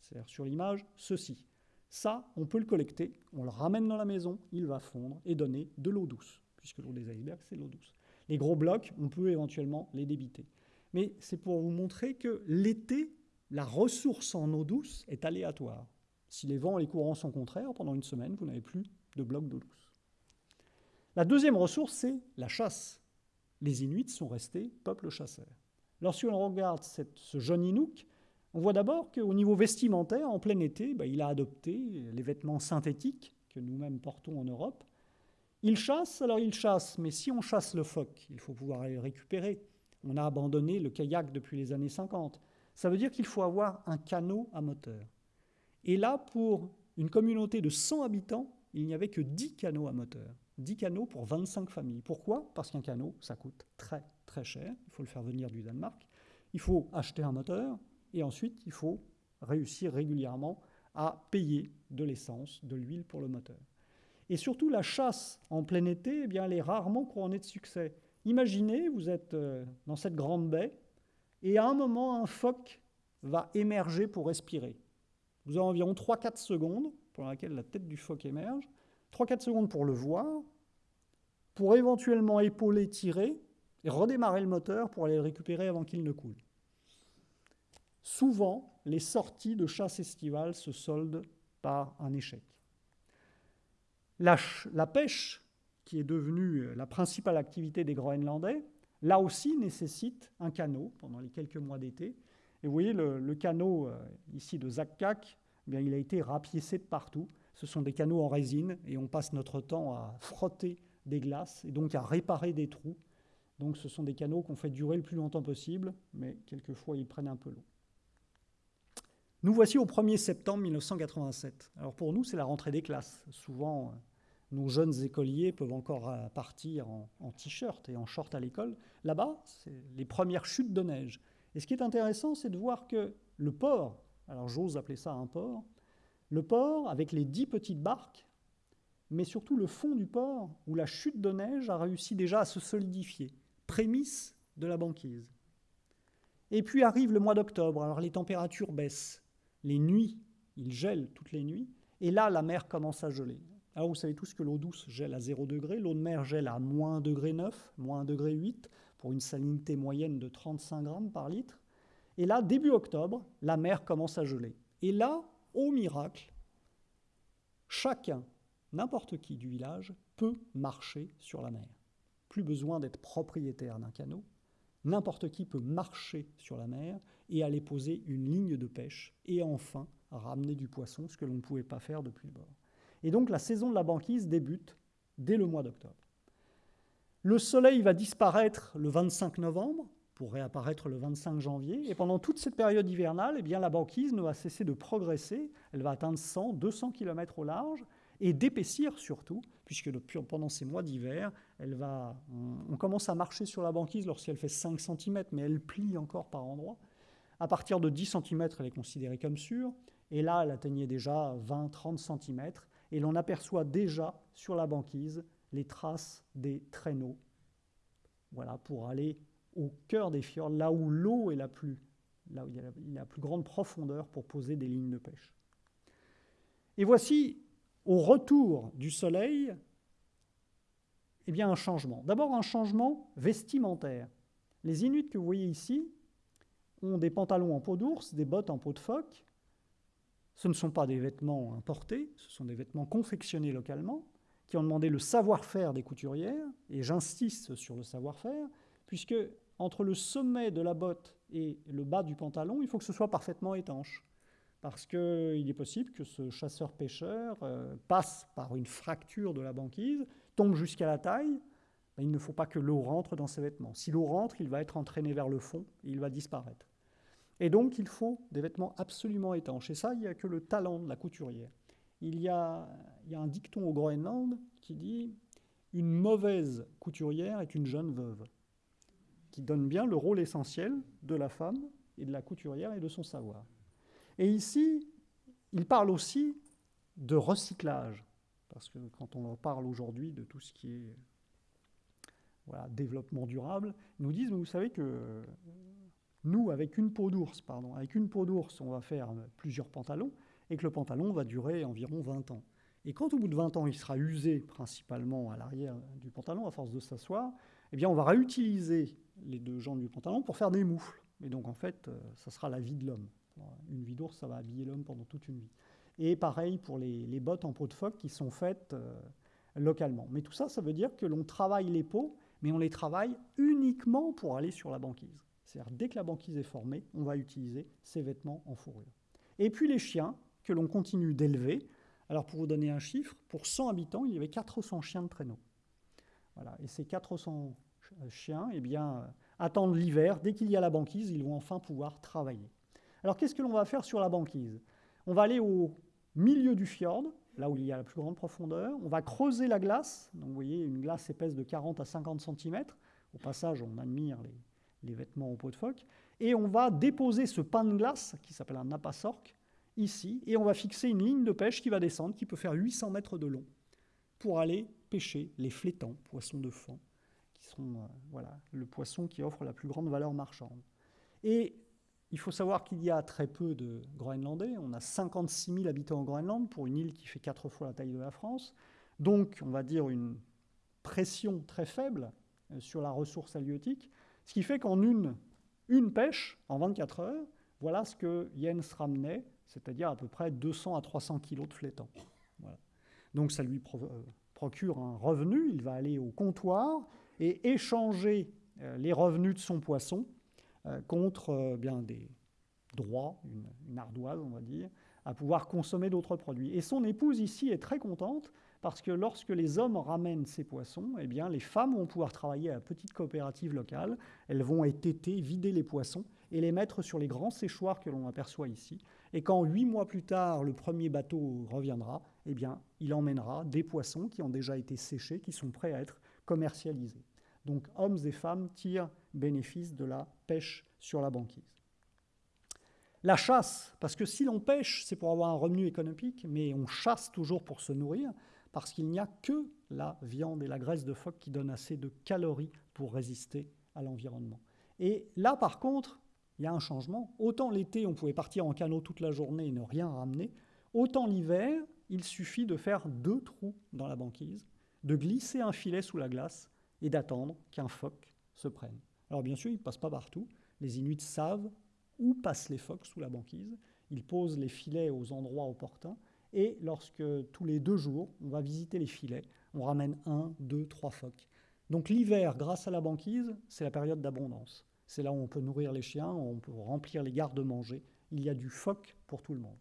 C'est-à-dire sur l'image, ceci. Ça, on peut le collecter, on le ramène dans la maison, il va fondre et donner de l'eau douce, puisque l'eau des icebergs, c'est l'eau douce. Les gros blocs, on peut éventuellement les débiter. Mais c'est pour vous montrer que l'été, la ressource en eau douce est aléatoire. Si les vents et les courants sont contraires, pendant une semaine, vous n'avez plus de blocs d'eau douce. La deuxième ressource, c'est la chasse. Les Inuits sont restés peuple chasseur. Lorsque l'on regarde ce jeune Inuk, on voit d'abord qu'au niveau vestimentaire, en plein été, bah, il a adopté les vêtements synthétiques que nous-mêmes portons en Europe. Il chasse, alors il chasse, mais si on chasse le phoque, il faut pouvoir le récupérer. On a abandonné le kayak depuis les années 50. Ça veut dire qu'il faut avoir un canot à moteur. Et là, pour une communauté de 100 habitants, il n'y avait que 10 canaux à moteur. 10 canaux pour 25 familles. Pourquoi? Parce qu'un canot, ça coûte très très cher. Il faut le faire venir du Danemark. Il faut acheter un moteur et ensuite il faut réussir régulièrement à payer de l'essence, de l'huile pour le moteur. Et surtout, la chasse en plein été, eh bien, elle est rarement couronnée de succès. imaginez, vous êtes euh, dans cette grande baie, et à un moment, un phoque va émerger pour respirer. Vous avez environ 3-4 secondes pour laquelle la tête du phoque émerge, 3-4 secondes pour le voir, pour éventuellement épauler, tirer, et redémarrer le moteur pour aller le récupérer avant qu'il ne coule. Souvent, les sorties de chasse estivale se soldent par un échec. La, pêche, qui est devenue la principale activité des Groenlandais, là aussi nécessite un canot pendant les quelques mois d'été. Et vous voyez, le, canot euh, ici de Zakkak, eh il a été rapiécé de partout. Ce sont des canaux en résine et on passe notre temps à frotter des glaces et donc à réparer des trous. Donc ce sont des canaux qu'on fait durer le plus longtemps possible, mais quelquefois ils prennent un peu l'eau. Nous voici au 1er septembre 1987. Alors pour nous, c'est la rentrée des classes. Souvent, nos jeunes écoliers peuvent encore euh, partir en, en t-shirt et en short à l'école. Là-bas, c'est les premières chutes de neige. Et ce qui est intéressant, c'est de voir que le port, alors j'ose appeler ça un port, le port, avec les dix petites barques, mais surtout le fond du port, où la chute de neige a réussi déjà à se solidifier, prémisse de la banquise. Et puis arrive le mois d'octobre, alors les températures baissent, les nuits, il gèle toutes les nuits, et là la mer commence à geler. Alors vous savez tous que l'eau douce gèle à 0 degré, l'eau de mer gèle à moins degré 9, moins degré 8, pour une salinité moyenne de 35 grammes par litre. Et là, début octobre, la mer commence à geler. Et là, au miracle, chacun n'importe qui du village peut marcher sur la mer. Plus besoin d'être propriétaire d'un canot. N'importe qui peut marcher sur la mer et aller poser une ligne de pêche et enfin ramener du poisson, ce que l'on ne pouvait pas faire depuis le bord. Et donc la saison de la banquise débute dès le mois d'octobre. Le soleil va disparaître le 25 novembre pour réapparaître le 25 janvier. Et pendant toute cette période hivernale, eh bien, la banquise ne va cesser de progresser. Elle va atteindre 100, 200 km au large et d'épaissir surtout, puisque pendant ces mois d'hiver, va, on, commence à marcher sur la banquise lorsqu'elle fait 5 cm, mais elle plie encore par endroits. À partir de 10 cm, elle est considérée comme sûre, et là, elle atteignait déjà 20-30 cm, et l'on aperçoit déjà sur la banquise les traces des traîneaux, voilà, pour aller au cœur des fjords, là où l'eau est la plus, là où il y a la plus grande profondeur pour poser des lignes de pêche. Et voici au retour du soleil, eh bien un changement. D'abord un changement vestimentaire. Les Inuits que vous voyez ici ont des pantalons en peau d'ours, des bottes en peau de phoque. Ce ne sont pas des vêtements importés, ce sont des vêtements confectionnés localement, qui ont demandé le savoir-faire des couturières, et j'insiste sur le savoir-faire, puisque entre le sommet de la botte et le bas du pantalon, il faut que ce soit parfaitement étanche parce qu'il est possible que ce chasseur-pêcheur euh, passe par une fracture de la banquise, tombe jusqu'à la taille, il ne faut pas que l'eau rentre dans ses vêtements. Si l'eau rentre, il va être entraîné vers le fond et il va disparaître. Et donc, il faut des vêtements absolument étanches. Et ça, il n'y a que le talent de la couturière. Il y a un dicton au Groenland qui dit Une mauvaise couturière est une jeune veuve, qui donne bien le rôle essentiel de la femme et de la couturière et de son savoir. Et ici, il parle aussi de recyclage, parce que quand on parle aujourd'hui de tout ce qui est développement durable, ils nous disent, vous savez que nous, avec une peau d'ours, pardon, avec une peau d'ours, on va faire plusieurs pantalons, et que le pantalon va durer environ 20 ans. Et quand au bout de 20 ans, il sera usé principalement à l'arrière du pantalon, à force de s'asseoir, eh bien, on va réutiliser les deux jambes du pantalon pour faire des moufles. Et donc, en fait, euh, ça sera la vie de l'homme. Une vie d'ours, ça va habiller l'homme pendant toute une vie. Et pareil pour les, bottes en peau de phoque qui sont faites euh, localement. Mais tout ça, ça veut dire que l'on travaille les peaux, mais on les travaille uniquement pour aller sur la banquise. C'est-à-dire, dès que la banquise est formée, on va utiliser ces vêtements en fourrure. Et puis les chiens, que l'on continue d'élever. Alors, pour vous donner un chiffre, pour 100 habitants, il y avait 400 chiens de traîneau. Voilà. Et ces 400 chiens, eh bien, attendent l'hiver. Dès qu'il y a la banquise, ils vont enfin pouvoir travailler. Alors qu'est-ce que l'on va faire sur la banquise? On va aller au milieu du fjord, là où il y a la plus grande profondeur. On va creuser la glace. Donc vous voyez une glace épaisse de 40 à 50 cm. Au passage, on admire les, vêtements en peau de phoque. Et on va déposer ce pain de glace, qui s'appelle un napasorque, ici. Et on va fixer une ligne de pêche qui va descendre, qui peut faire 800 mètres de long, pour aller pêcher les flétans, poissons de fond, euh, voilà, le poisson qui offre la plus grande valeur marchande. Et il faut savoir qu'il y a très peu de Groenlandais. On a 56 000 habitants en Groenland pour une île qui fait quatre fois la taille de la France. Donc, on va dire une pression très faible euh, sur la ressource halieutique, ce qui fait qu'en une, une pêche, en 24 heures, voilà ce que Jens ramenait, c'est-à-dire à peu près 200 à 300 kilos de flétan. Donc ça lui euh, procure un revenu, il va aller au comptoir et échanger euh, les revenus de son poisson contre bien des droits, une, une, ardoise on va dire, à pouvoir consommer d'autres produits. Et son épouse ici est très contente parce que lorsque les hommes ramènent ces poissons, eh bien, les femmes vont pouvoir travailler à la petite coopérative locale. Elles vont étêter, vider les poissons et les mettre sur les grands séchoirs que l'on aperçoit ici. Et quand huit mois plus tard, le premier bateau reviendra, eh bien, il emmènera des poissons qui ont déjà été séchés, qui sont prêts à être commercialisés. Donc, hommes et femmes tirent bénéfice de la pêche sur la banquise. La chasse, parce que si l'on pêche, c'est pour avoir un revenu économique, mais on chasse toujours pour se nourrir parce qu'il n'y a que la viande et la graisse de phoque qui donnent assez de calories pour résister à l'environnement. Et là, par contre, il y a un changement. Autant l'été, on pouvait partir en canot toute la journée et ne rien ramener, autant l'hiver, il suffit de faire deux trous dans la banquise, de glisser un filet sous la glace et d'attendre qu'un phoque se prenne. Alors bien sûr, il ne passe pas partout. Les Inuits savent où passent les phoques sous la banquise. Ils posent les filets aux endroits opportuns et lorsque tous les deux jours, on va visiter les filets, on ramène un, deux, trois phoques. Donc l'hiver, grâce à la banquise, c'est la période d'abondance. C'est là où on peut nourrir les chiens, où on peut remplir les gardes-manger. Il y a du phoque pour tout le monde.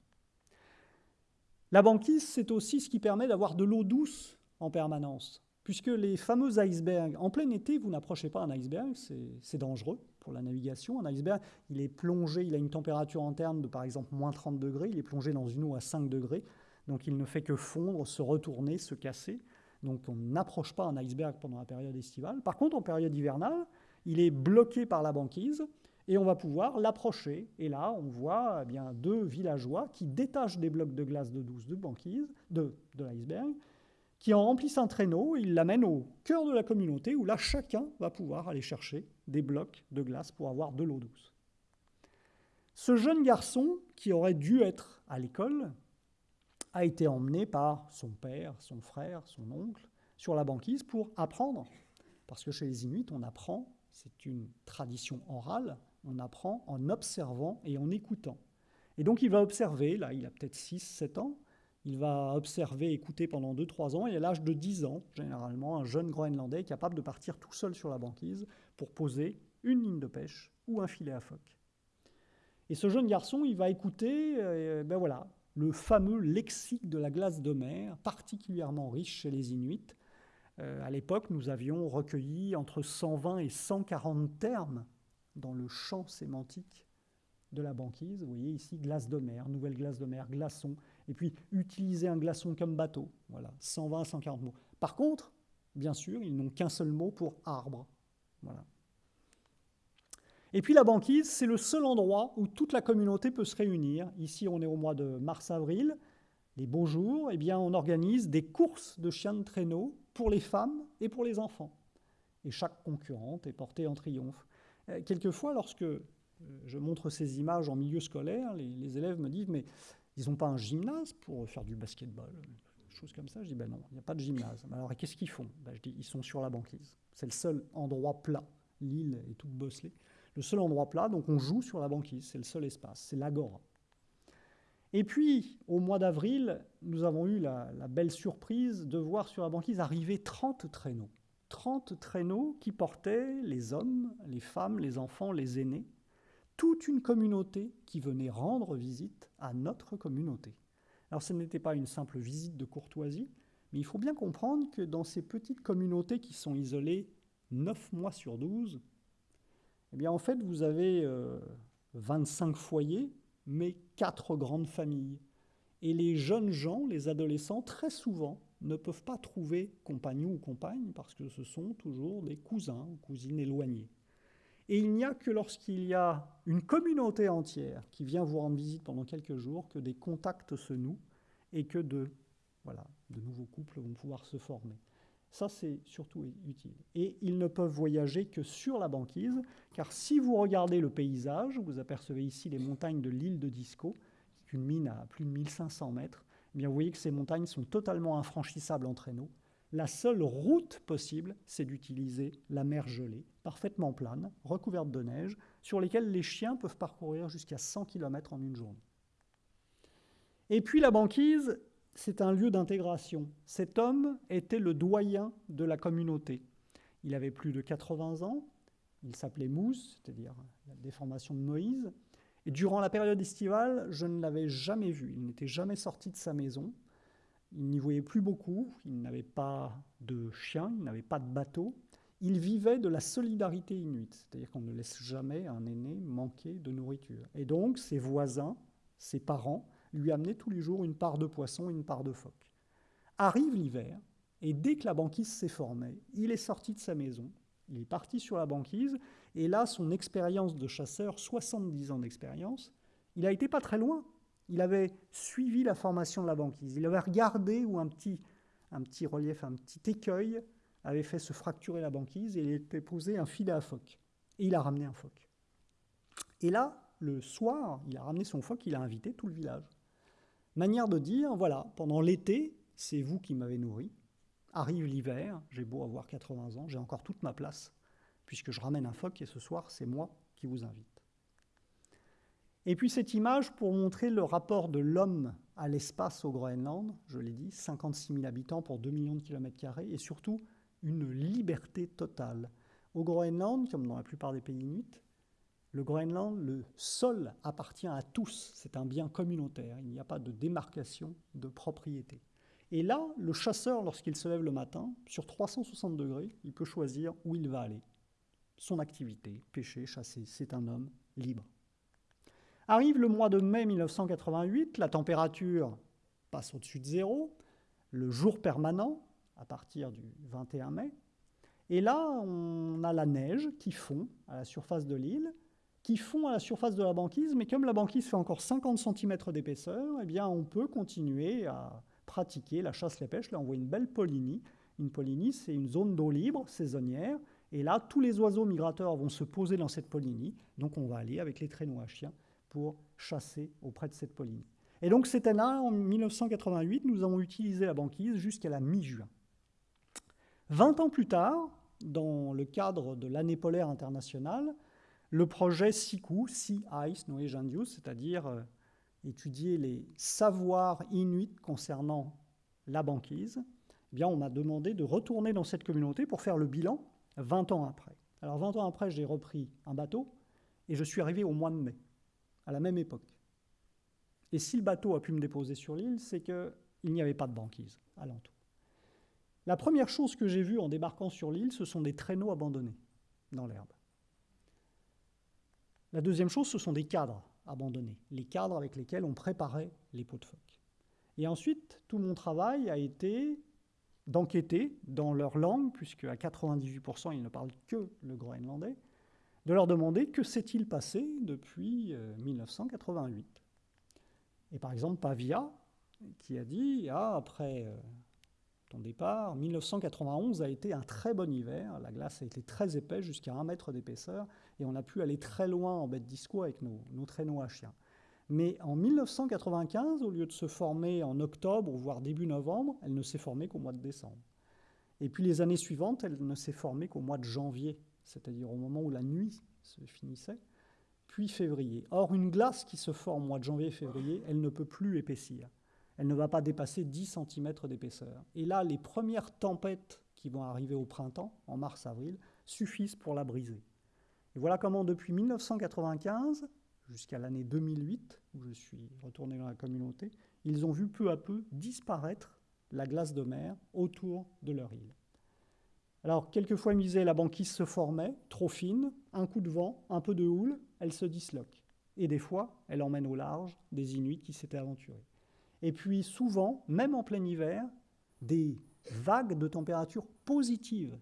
La banquise, c'est aussi ce qui permet d'avoir de l'eau douce en permanence, puisque les fameux icebergs, en plein été, vous n'approchez pas un iceberg, c'est dangereux pour la navigation. Un iceberg, il est plongé, il a une température interne de par exemple moins 30 degrés, il est plongé dans une eau à 5 degrés. Donc il ne fait que fondre, se retourner, se casser. Donc on n'approche pas un iceberg pendant la période estivale. Par contre, en période hivernale, il est bloqué par la banquise et on va pouvoir l'approcher. Et là, on voit eh bien deux villageois qui détachent des blocs de glace de douce de banquise, de, de l'iceberg, qui en remplissent un traîneau, ils l'amènent au cœur de la communauté où là, chacun va pouvoir aller chercher des blocs de glace pour avoir de l'eau douce. Ce jeune garçon, qui aurait dû être à l'école, a été emmené par son père, son frère, son oncle sur la banquise pour apprendre. Parce que chez les Inuits, on apprend, c'est une tradition orale, on apprend en observant et en écoutant. Et donc il va observer, là il a peut-être 6, 7 ans, il va observer, écouter pendant 2-3 ans, et à l'âge de 10 ans, généralement, un jeune Groenlandais est capable de partir tout seul sur la banquise pour poser une ligne de pêche ou un filet à phoque. Et ce jeune garçon, il va écouter, euh, ben voilà, le fameux lexique de la glace de mer, particulièrement riche chez les Inuits. Euh, à l'époque, nous avions recueilli entre 120 et 140 termes dans le champ sémantique de la banquise. Vous voyez ici glace de mer, nouvelle glace de mer, glaçon, et puis utiliser un glaçon comme bateau. Voilà, 120 140 mots. Par contre, bien sûr, ils n'ont qu'un seul mot pour arbre. Voilà. Et puis la banquise, c'est le seul endroit où toute la communauté peut se réunir. Ici, on est au mois de mars-avril, les beaux jours, eh bien, on organise des courses de chiens de traîneau pour les femmes et pour les enfants. Et chaque concurrente est portée en triomphe. Euh, quelquefois, lorsque euh, je montre ces images en milieu scolaire, les, élèves me disent Mais ils n'ont pas un gymnase pour faire du basketball Chose comme ça. Je dis Ben non, il n'y a pas de gymnase. Alors qu'est-ce qu'ils font? Ben, Je dis Ils sont sur la banquise. C'est le seul endroit plat. L'île est toute bosselée le seul endroit plat, donc on joue sur la banquise, c'est le seul espace, c'est l'agora. Et puis, au mois d'avril, nous avons eu la, belle surprise de voir sur la banquise arriver 30 traîneaux. 30 traîneaux qui portaient les hommes, les femmes, les enfants, les aînés, toute une communauté qui venait rendre visite à notre communauté. Alors ce n'était pas une simple visite de courtoisie, mais il faut bien comprendre que dans ces petites communautés qui sont isolées 9 mois sur 12, eh bien, en fait, vous avez 25 euh, foyers, mais quatre grandes familles. Et les jeunes gens, les adolescents, très souvent, ne peuvent pas trouver compagnon ou compagne parce que ce sont toujours des cousins ou cousines éloignés. Et il n'y a que lorsqu'il y a une communauté entière qui vient vous rendre visite pendant quelques jours que des contacts se nouent et que de, nouveaux couples vont pouvoir se former. Ça, c'est surtout utile. Et ils ne peuvent voyager que sur la banquise, car si vous regardez le paysage, vous apercevez ici les montagnes de l'île de Disco, qui est une mine à plus de 1500 mètres, eh bien vous voyez que ces montagnes sont totalement infranchissables en traîneau. La seule route possible, c'est d'utiliser la mer gelée, parfaitement plane, recouverte de neige, sur lesquelles les chiens peuvent parcourir jusqu'à 100 km en une journée. Et puis la banquise, c'est un lieu d'intégration. Cet homme était le doyen de la communauté. Il avait plus de 80 ans, il s'appelait Mousse, c'est-à-dire la déformation de Moïse. Et durant la période estivale, je ne l'avais jamais vu. Il n'était jamais sorti de sa maison. Il n'y voyait plus beaucoup. Il n'avait pas de chien, il n'avait pas de bateau. Il vivait de la solidarité inuite, c'est-à-dire qu'on ne laisse jamais un aîné manquer de nourriture. Et donc, ses voisins, ses parents, lui amenait tous les jours une part de poisson une part de phoque. Arrive l'hiver, et dès que la banquise s'est formée, il est sorti de sa maison, il est parti sur la banquise, et là, son expérience de chasseur, 70 ans d'expérience, il a été pas très loin. Il avait suivi la formation de la banquise. Il avait regardé où un petit, relief, un petit écueil avait fait se fracturer la banquise et il était posé un filet à phoque. Et il a ramené un phoque. Et là, le soir, il a ramené son phoque, il a invité tout le village. Manière de dire, voilà, pendant l'été, c'est vous qui m'avez nourri. Arrive l'hiver, j'ai beau avoir 80 ans, j'ai encore toute ma place, puisque je ramène un phoque et ce soir, c'est moi qui vous invite. Et puis cette image pour montrer le rapport de l'homme à l'espace au Groenland, je l'ai dit, 56 000 habitants pour 2 millions de kilomètres carrés, et surtout une liberté totale. Au Groenland, comme dans la plupart des pays inuits, le Groenland, le sol appartient à tous, c'est un bien communautaire, il n'y a pas de démarcation de propriété. Et là, le chasseur, lorsqu'il se lève le matin, sur 360 degrés, il peut choisir où il va aller. Son activité, pêcher, chasser, c'est un homme libre. Arrive le mois de mai 1988, la température passe au-dessus de zéro, le jour permanent, à partir du 21 mai, et là, on a la neige qui fond à la surface de l'île, qui font à la surface de la banquise, mais comme la banquise fait encore 50 cm d'épaisseur, eh bien on peut continuer à pratiquer la chasse les pêches. Là, on voit une belle polynie. Une polynie, c'est une zone d'eau libre, saisonnière, et là, tous les oiseaux migrateurs vont se poser dans cette polynie, donc on va aller avec les traîneaux à chiens pour chasser auprès de cette polynie. Et donc cette année, en 1988, nous avons utilisé la banquise jusqu'à la mi-juin. 20 ans plus tard, dans le cadre de l'année polaire internationale, le projet SIKU, Sea Ice Knowledge Use, c'est-à-dire euh, étudier les savoirs inuits concernant la banquise, eh bien, on m'a demandé de retourner dans cette communauté pour faire le bilan 20 ans après. Alors 20 ans après, j'ai repris un bateau et je suis arrivé au mois de mai, à la même époque. Et si le bateau a pu me déposer sur l'île, c'est qu'il n'y avait pas de banquise alentour. La première chose que j'ai vue en débarquant sur l'île, ce sont des traîneaux abandonnés dans l'herbe. La deuxième chose, ce sont des cadres abandonnés, les cadres avec lesquels on préparait les pots de phoque. Et ensuite, tout mon travail a été d'enquêter dans leur langue, puisque à 98% ils ne parlent que le groenlandais, de leur demander que s'est-il passé depuis 1988. Euh, Et par exemple, Pavia, qui a dit, ah, après euh, ton départ, 1991 a été un très bon hiver, la glace a été très épaisse, jusqu'à un mètre d'épaisseur, et on a pu aller très loin en bête disco avec nos, nos traîneaux à chiens. Mais en 1995, au lieu de se former en octobre, voire début novembre, elle ne s'est formée qu'au mois de décembre. Et puis les années suivantes, elle ne s'est formée qu'au mois de janvier, c'est-à-dire au moment où la nuit se finissait, puis février. Or, une glace qui se forme au mois de janvier et février, elle ne peut plus épaissir. Elle ne va pas dépasser 10 cm d'épaisseur. Et là, les premières tempêtes qui vont arriver au printemps, en mars-avril, suffisent pour la briser. Et voilà comment, depuis 1995 jusqu'à l'année 2008, où je suis retourné dans la communauté, ils ont vu peu à peu disparaître la glace de mer autour de leur île. Alors, quelquefois, disaient, la banquise se formait, trop fine, un coup de vent, un peu de houle, elle se disloque. Et des fois, elle emmène au large des Inuits qui s'étaient aventurés. Et puis, souvent, même en plein hiver, des vagues de température positive.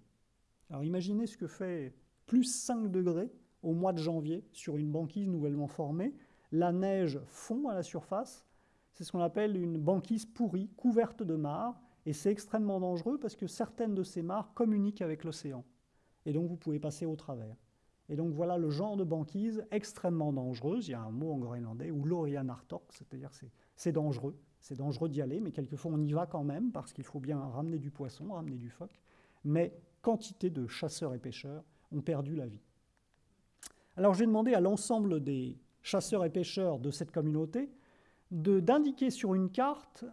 Alors, imaginez ce que fait plus 5 degrés au mois de janvier sur une banquise nouvellement formée. La neige fond à la surface. C'est ce qu'on appelle une banquise pourrie, couverte de marre. Et c'est extrêmement dangereux parce que certaines de ces mares communiquent avec l'océan. Et donc vous pouvez passer au travers. Et donc voilà le genre de banquise extrêmement dangereuse. Il y a un mot en groenlandais, ou l'Orianartok, c'est-à-dire c'est, c'est dangereux. C'est dangereux d'y aller, mais quelquefois on y va quand même parce qu'il faut bien ramener du poisson, ramener du phoque. Mais quantité de chasseurs et pêcheurs ont perdu la vie. Alors j'ai demandé à l'ensemble des chasseurs et pêcheurs de cette communauté d'indiquer sur une carte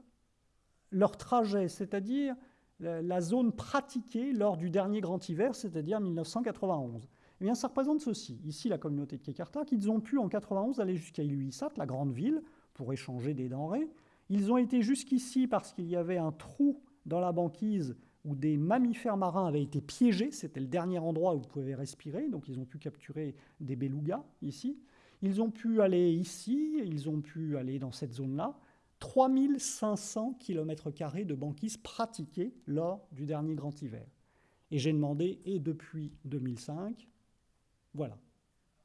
leur trajet, c'est-à-dire la zone pratiquée lors du dernier grand hiver, c'est-à-dire 1991. Eh bien, ça représente ceci. Ici, la communauté de Kekarta, qu'ils ont pu en 91 aller jusqu'à Iluissat, la grande ville, pour échanger des denrées. Ils ont été jusqu'ici parce qu'il y avait un trou dans la banquise où des mammifères marins avaient été piégés. C'était le dernier endroit où vous pouvez respirer. Donc, ils ont pu capturer des belugas ici. Ils ont pu aller ici, ils ont pu aller dans cette zone-là. 3500 km de banquise pratiquée lors du dernier grand hiver. Et j'ai demandé, et depuis 2005, voilà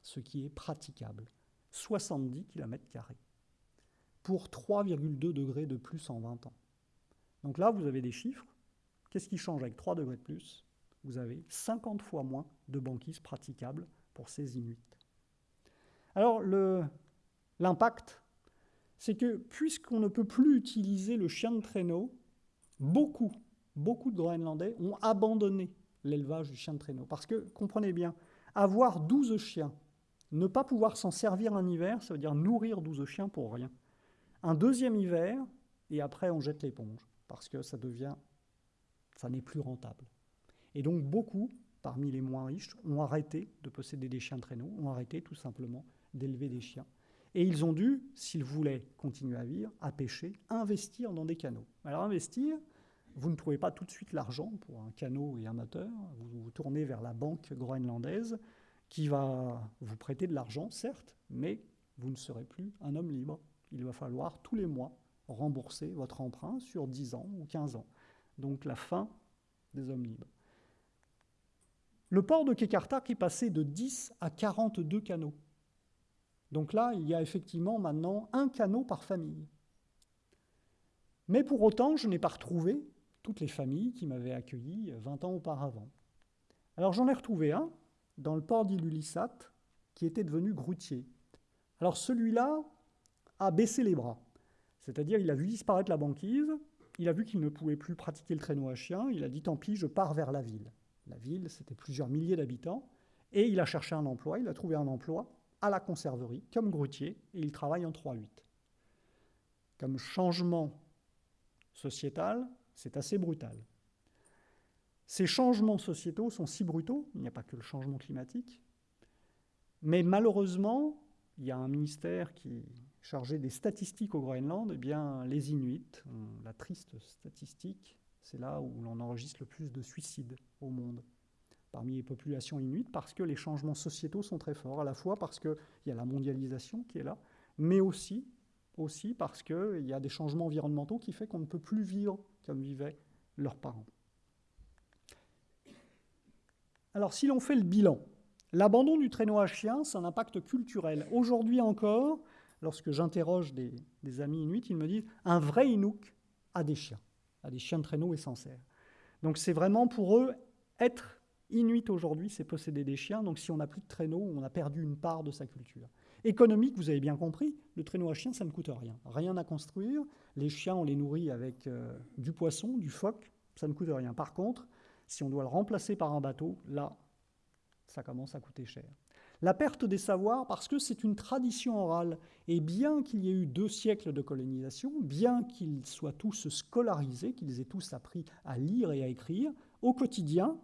ce qui est praticable. 70 km pour 3,2 degrés de plus en 20 ans. Donc là, vous avez des chiffres. Qu'est-ce qui change avec 3 degrés de plus? Vous avez 50 fois moins de banquise praticable pour ces Inuits. Alors, l'impact, c'est que puisqu'on ne peut plus utiliser le chien de traîneau, beaucoup, beaucoup de Groenlandais ont abandonné l'élevage du chien de traîneau. Parce que, comprenez bien, avoir 12 chiens, ne pas pouvoir s'en servir un hiver, ça veut dire nourrir 12 chiens pour rien. Un deuxième hiver, et après on jette l'éponge, parce que ça devient, ça n'est plus rentable. Et donc beaucoup, parmi les moins riches, ont arrêté de posséder des chiens de traîneau, ont arrêté tout simplement d'élever des chiens. Et ils ont dû, s'ils voulaient continuer à vivre, à pêcher, investir dans des canaux. Alors investir, vous ne trouvez pas tout de suite l'argent pour un canot et un moteur. Vous vous tournez vers la banque groenlandaise qui va vous prêter de l'argent, certes, mais vous ne serez plus un homme libre. Il va falloir tous les mois rembourser votre emprunt sur 10 ans ou 15 ans. Donc la fin des hommes libres. Le port de Kekartak est passé de 10 à 42 canaux. Donc là, il y a effectivement maintenant un canot par famille. Mais pour autant, je n'ai pas retrouvé toutes les familles qui m'avaient accueilli 20 ans auparavant. Alors j'en ai retrouvé un dans le port d'Ilulissat qui était devenu groutier. Alors celui-là a baissé les bras, c'est-à-dire il a vu disparaître la banquise, il a vu qu'il ne pouvait plus pratiquer le traîneau à chien, il a dit tant pis, je pars vers la ville. La ville, c'était plusieurs milliers d'habitants, et il a cherché un emploi, il a trouvé un emploi à la conserverie comme groutier, et il travaille en 3-8. Comme changement sociétal, c'est assez brutal. Ces changements sociétaux sont si brutaux, il n'y a pas que le changement climatique, mais malheureusement, il y a un ministère qui est chargé des statistiques au Groenland, eh bien les Inuits, la triste statistique, c'est là où l'on enregistre le plus de suicides au monde parmi les populations inuites, parce que les changements sociétaux sont très forts, à la fois parce qu'il y a la mondialisation qui est là, mais aussi, parce qu'il y a des changements environnementaux qui font qu'on ne peut plus vivre comme vivaient leurs parents. Alors si l'on fait le bilan, l'abandon du traîneau à chien, c'est un impact culturel. Aujourd'hui encore, lorsque j'interroge des, amis inuits, ils me disent un vrai Inuk a des chiens, a des chiens de traîneau et. Donc c'est vraiment pour eux être Inuit aujourd'hui, c'est posséder des chiens. Donc si on n'a plus de traîneau, on a perdu une part de sa culture. Économique, vous avez bien compris, le traîneau à chien, ça ne coûte rien. Rien à construire. Les chiens, on les nourrit avec euh, du poisson, du phoque, ça ne coûte rien. Par contre, si on doit le remplacer par un bateau, là, ça commence à coûter cher. La perte des savoirs, parce que c'est une tradition orale, et bien qu'il y ait eu deux siècles de colonisation, bien qu'ils soient tous scolarisés, qu'ils aient tous appris à lire et à écrire, au quotidien,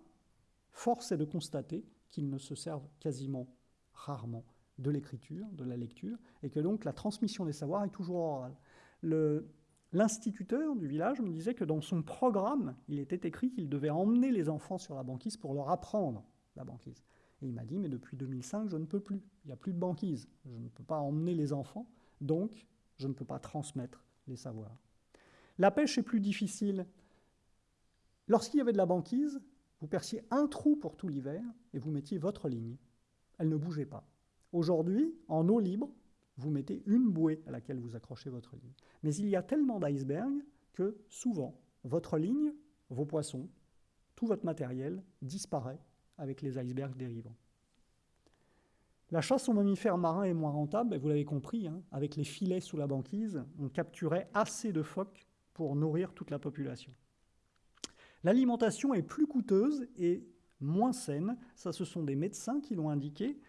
force est de constater qu'ils ne se servent quasiment rarement de l'écriture, de la lecture, et que donc la transmission des savoirs est toujours orale. L'instituteur du village me disait que dans son programme, il était écrit qu'il devait emmener les enfants sur la banquise pour leur apprendre la banquise. Et il m'a dit, mais depuis 2005, je ne peux plus. Il n'y a plus de banquise. Je ne peux pas emmener les enfants, donc je ne peux pas transmettre les savoirs. La pêche est plus difficile. Lorsqu'il y avait de la banquise, vous perciez un trou pour tout l'hiver et vous mettiez votre ligne. Elle ne bougeait pas. Aujourd'hui, en eau libre, vous mettez une bouée à laquelle vous accrochez votre ligne. Mais il y a tellement d'icebergs que souvent, votre ligne, vos poissons, tout votre matériel disparaît avec les icebergs dérivants. La chasse aux mammifères marins est moins rentable, et vous l'avez compris, hein, avec les filets sous la banquise, on capturait assez de phoques pour nourrir toute la population. L'alimentation est plus coûteuse et moins saine, ça ce sont des médecins qui l'ont indiqué.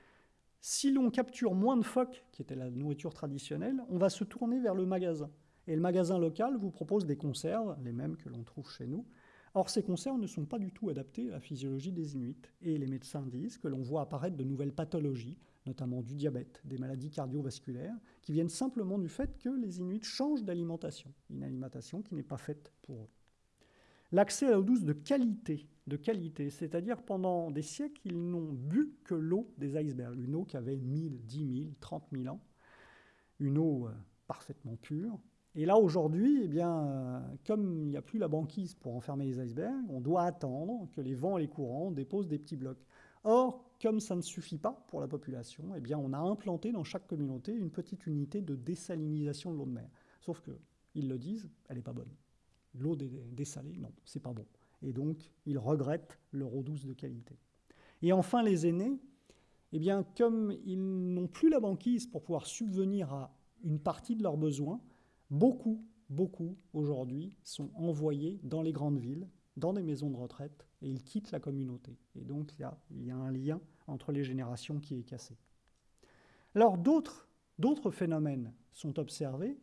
Si l'on capture moins de phoques, qui était la nourriture traditionnelle, on va se tourner vers le magasin. Et le magasin local vous propose des conserves, les mêmes que l'on trouve chez nous, Or, ces conserves ne sont pas du tout adaptées à la physiologie des Inuits. Et les médecins disent que l'on voit apparaître de nouvelles pathologies, notamment du diabète, des maladies cardiovasculaires, qui viennent simplement du fait que les Inuits changent d'alimentation, une alimentation qui n'est pas faite pour eux. L'accès à l'eau douce de qualité, de qualité, c'est-à-dire pendant des siècles, ils n'ont bu que l'eau des icebergs, une eau qui avait 1000, 10 000, 30 000 ans, une eau euh, parfaitement pure, et là, aujourd'hui, eh bien, euh, comme il n'y a plus la banquise pour enfermer les icebergs, on doit attendre que les vents et les courants déposent des petits blocs. Or, comme ça ne suffit pas pour la population, eh bien, on a implanté dans chaque communauté une petite unité de désalinisation de l'eau de mer. Sauf que, ils le disent, elle n'est pas bonne. L'eau dessalée, non, c'est pas bon. Et donc, ils regrettent leur eau douce de qualité. Et enfin, les aînés, eh bien, comme ils n'ont plus la banquise pour pouvoir subvenir à une partie de leurs besoins, Beaucoup, beaucoup aujourd'hui sont envoyés dans les grandes villes, dans des maisons de retraite, et ils quittent la communauté. Et donc il y a, il y a un lien entre les générations qui est cassé. Alors d'autres phénomènes sont observés.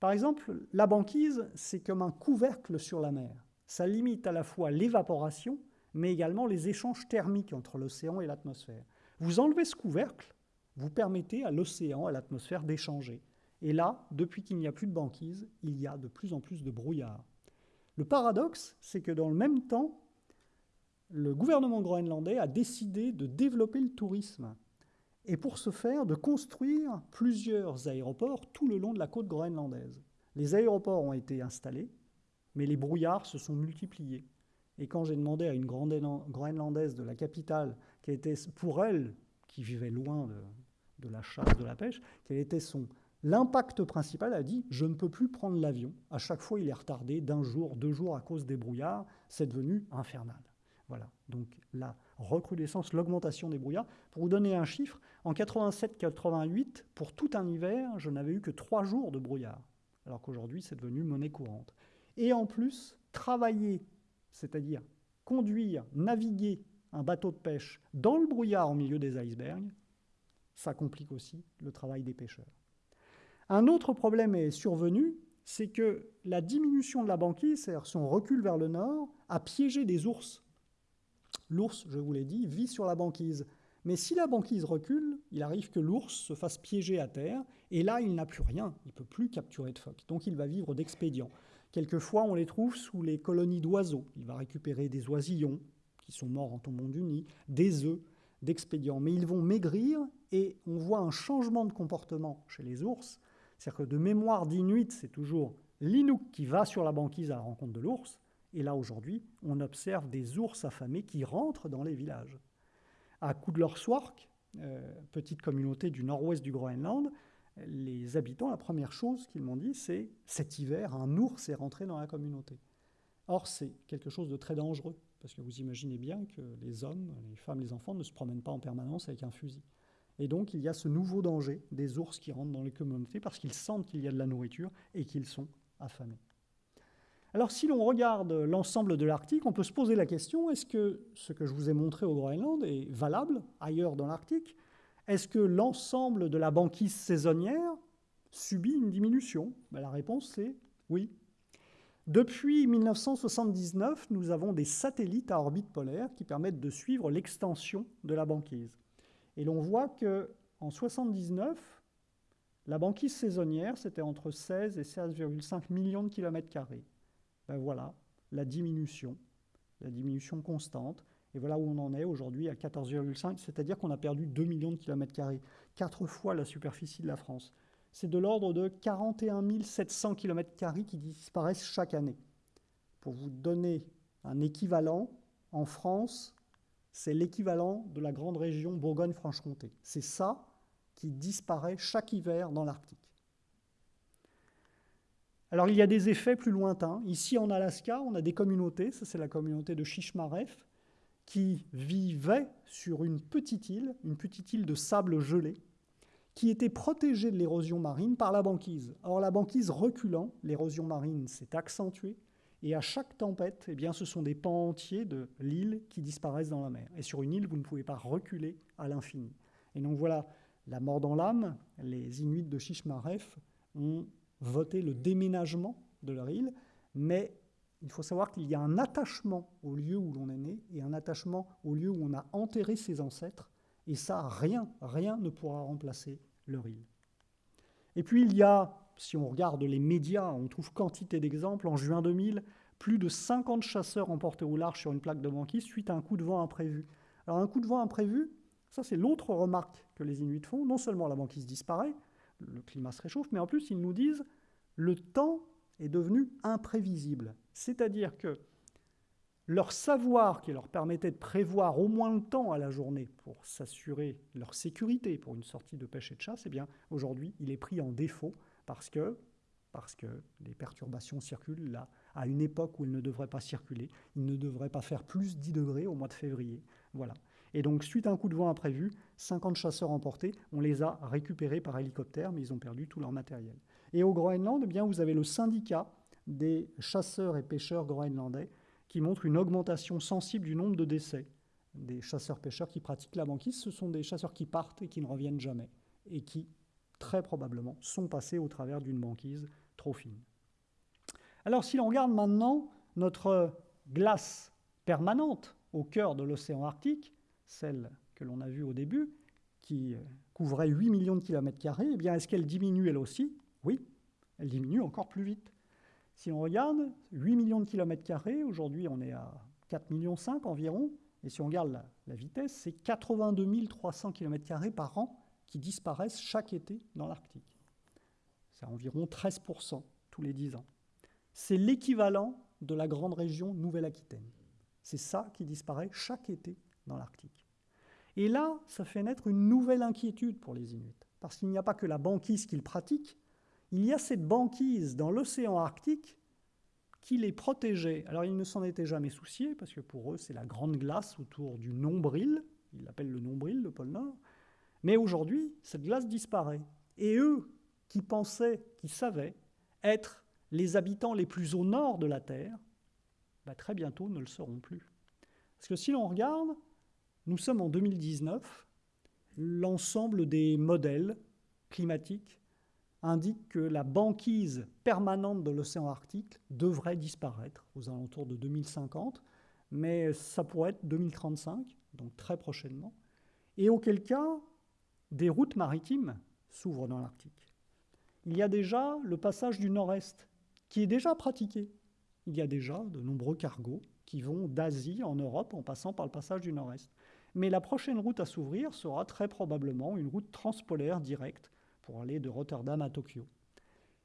Par exemple, la banquise, c'est comme un couvercle sur la mer. Ça limite à la fois l'évaporation, mais également les échanges thermiques entre l'océan et l'atmosphère. Vous enlevez ce couvercle, vous permettez à l'océan, à l'atmosphère d'échanger. Et là, depuis qu'il n'y a plus de banquise, il y a de plus en plus de brouillard. Le paradoxe, c'est que dans le même temps, le gouvernement groenlandais a décidé de développer le tourisme et pour ce faire de construire plusieurs aéroports tout le long de la côte groenlandaise. Les aéroports ont été installés, mais les brouillards se sont multipliés. Et quand j'ai demandé à une groenlandaise de la capitale, qui était pour elle, qui vivait loin de, la chasse, de la pêche, quel était son, L'impact principal a dit je ne peux plus prendre l'avion. À chaque fois, il est retardé d'un jour, deux jours à cause des brouillards. C'est devenu infernal. Voilà. Donc la recrudescence, l'augmentation des brouillards. Pour vous donner un chiffre, en 87-88, pour tout un hiver, je n'avais eu que trois jours de brouillard, alors qu'aujourd'hui, c'est devenu monnaie courante. Et en plus, travailler, c'est-à-dire conduire, naviguer un bateau de pêche dans le brouillard au milieu des icebergs, ça complique aussi le travail des pêcheurs. Un autre problème est survenu, c'est que la diminution de la banquise, c'est-à-dire son recul vers le nord, a piégé des ours. L'ours, je vous l'ai dit, vit sur la banquise. Mais si la banquise recule, il arrive que l'ours se fasse piéger à terre, et là, il n'a plus rien, il ne peut plus capturer de phoques. Donc il va vivre d'expédients. Quelquefois, on les trouve sous les colonies d'oiseaux. Il va récupérer des oisillons, qui sont morts en tombant du nid, des œufs, d'expédients. Mais ils vont maigrir, et on voit un changement de comportement chez les ours, c'est-à-dire que de mémoire d'Inuit, c'est toujours l'Inuk qui va sur la banquise à la rencontre de l'ours. Et là, aujourd'hui, on observe des ours affamés qui rentrent dans les villages. À Kudlorswark, euh, petite communauté du nord-ouest du Groenland, les habitants, la première chose qu'ils m'ont dit, c'est cet hiver, un ours est rentré dans la communauté. Or, c'est quelque chose de très dangereux, parce que vous imaginez bien que les hommes, les femmes, les enfants ne se promènent pas en permanence avec un fusil. Et donc, il y a ce nouveau danger des ours qui rentrent dans les communautés parce qu'ils sentent qu'il y a de la nourriture et qu'ils sont affamés. Alors, si l'on regarde l'ensemble de l'Arctique, on peut se poser la question est-ce que ce que je vous ai montré au Groenland est valable ailleurs dans l'Arctique Est-ce que l'ensemble de la banquise saisonnière subit une diminution? Ben, La réponse est oui. Depuis 1979, nous avons des satellites à orbite polaire qui permettent de suivre l'extension de la banquise. Et l'on voit qu'en 79, la banquise saisonnière, c'était entre 16 et 16,5 millions de kilomètres carrés. Ben voilà, la diminution, la diminution constante. Et voilà où on en est aujourd'hui à 14,5, c'est-à-dire qu'on a perdu 2 millions de kilomètres carrés, quatre fois la superficie de la France. C'est de l'ordre de 41 700 kilomètres carrés qui disparaissent chaque année. Pour vous donner un équivalent, en France, c'est l'équivalent de la grande région Bourgogne-Franche-Comté. C'est ça qui disparaît chaque hiver dans l'Arctique. Alors il y a des effets plus lointains. Ici en Alaska, on a des communautés, ça c'est la communauté de Shishmaref, qui vivait sur une petite île, une petite île de sable gelé, qui était protégée de l'érosion marine par la banquise. Or la banquise reculant, l'érosion marine s'est accentuée, et à chaque tempête, eh bien, ce sont des pans entiers de l'île qui disparaissent dans la mer. Et sur une île, vous ne pouvez pas reculer à l'infini. Et donc voilà, la mort dans l'âme, les Inuits de Shishmaref ont voté le déménagement de leur île, mais il faut savoir qu'il y a un attachement au lieu où l'on est né et un attachement au lieu où on a enterré ses ancêtres, et ça, rien, rien ne pourra remplacer leur île. Et puis il y a, si on regarde les médias, on trouve quantité d'exemples. En juin 2000, plus de 50 chasseurs emportés au large sur une plaque de banquise suite à un coup de vent imprévu. Alors un coup de vent imprévu, ça c'est l'autre remarque que les Inuits font. Non seulement la banquise disparaît, le climat se réchauffe, mais en plus ils nous disent le temps est devenu imprévisible. C'est-à-dire que leur savoir qui leur permettait de prévoir au moins le temps à la journée pour s'assurer leur sécurité pour une sortie de pêche et de chasse, eh bien aujourd'hui il est pris en défaut parce que, parce les perturbations circulent là à une époque où ils ne devraient pas circuler. Ils ne devraient pas faire plus 10 degrés au mois de février. Voilà. Et donc, suite à un coup de vent imprévu, 50 chasseurs emportés, on les a récupérés par hélicoptère, mais ils ont perdu tout leur matériel. Et au Groenland, eh bien, vous avez le syndicat des chasseurs et pêcheurs groenlandais qui montre une augmentation sensible du nombre de décès des chasseurs-pêcheurs qui pratiquent la banquise. Ce sont des chasseurs qui partent et qui ne reviennent jamais, et qui, très probablement, sont passés au travers d'une banquise trop fine. Alors si l'on regarde maintenant notre glace permanente au cœur de l'océan Arctique, celle que l'on a vue au début, qui couvrait 8 millions de kilomètres carrés, eh bien est-ce qu'elle diminue elle aussi? Oui, elle diminue encore plus vite. Si on regarde, 8 millions de kilomètres carrés, aujourd'hui on est à 4 millions 5 environ, et si on regarde la, vitesse, c'est 82 300 km par an qui disparaissent chaque été dans l'Arctique. C'est environ 13% tous les 10 ans c'est l'équivalent de la grande région Nouvelle-Aquitaine. C'est ça qui disparaît chaque été dans l'Arctique. Et là, ça fait naître une nouvelle inquiétude pour les Inuits, parce qu'il n'y a pas que la banquise qu'ils pratiquent, il y a cette banquise dans l'océan Arctique qui les protégeait. Alors ils ne s'en étaient jamais souciés, parce que pour eux, c'est la grande glace autour du nombril, ils l'appellent le nombril, le pôle Nord. Mais aujourd'hui, cette glace disparaît. Et eux, qui pensaient, qui savaient être les habitants les plus au nord de la Terre, bah, très bientôt ne le seront plus. Parce que si l'on regarde, nous sommes en 2019, l'ensemble des modèles climatiques indiquent que la banquise permanente de l'océan Arctique devrait disparaître aux alentours de 2050, mais ça pourrait être 2035, donc très prochainement, et auquel cas des routes maritimes s'ouvrent dans l'Arctique. Il y a déjà le passage du nord-est qui est déjà pratiqué. Il y a déjà de nombreux cargos qui vont d'Asie en Europe en passant par le passage du Nord-Est. Mais la prochaine route à s'ouvrir sera très probablement une route transpolaire directe pour aller de Rotterdam à Tokyo.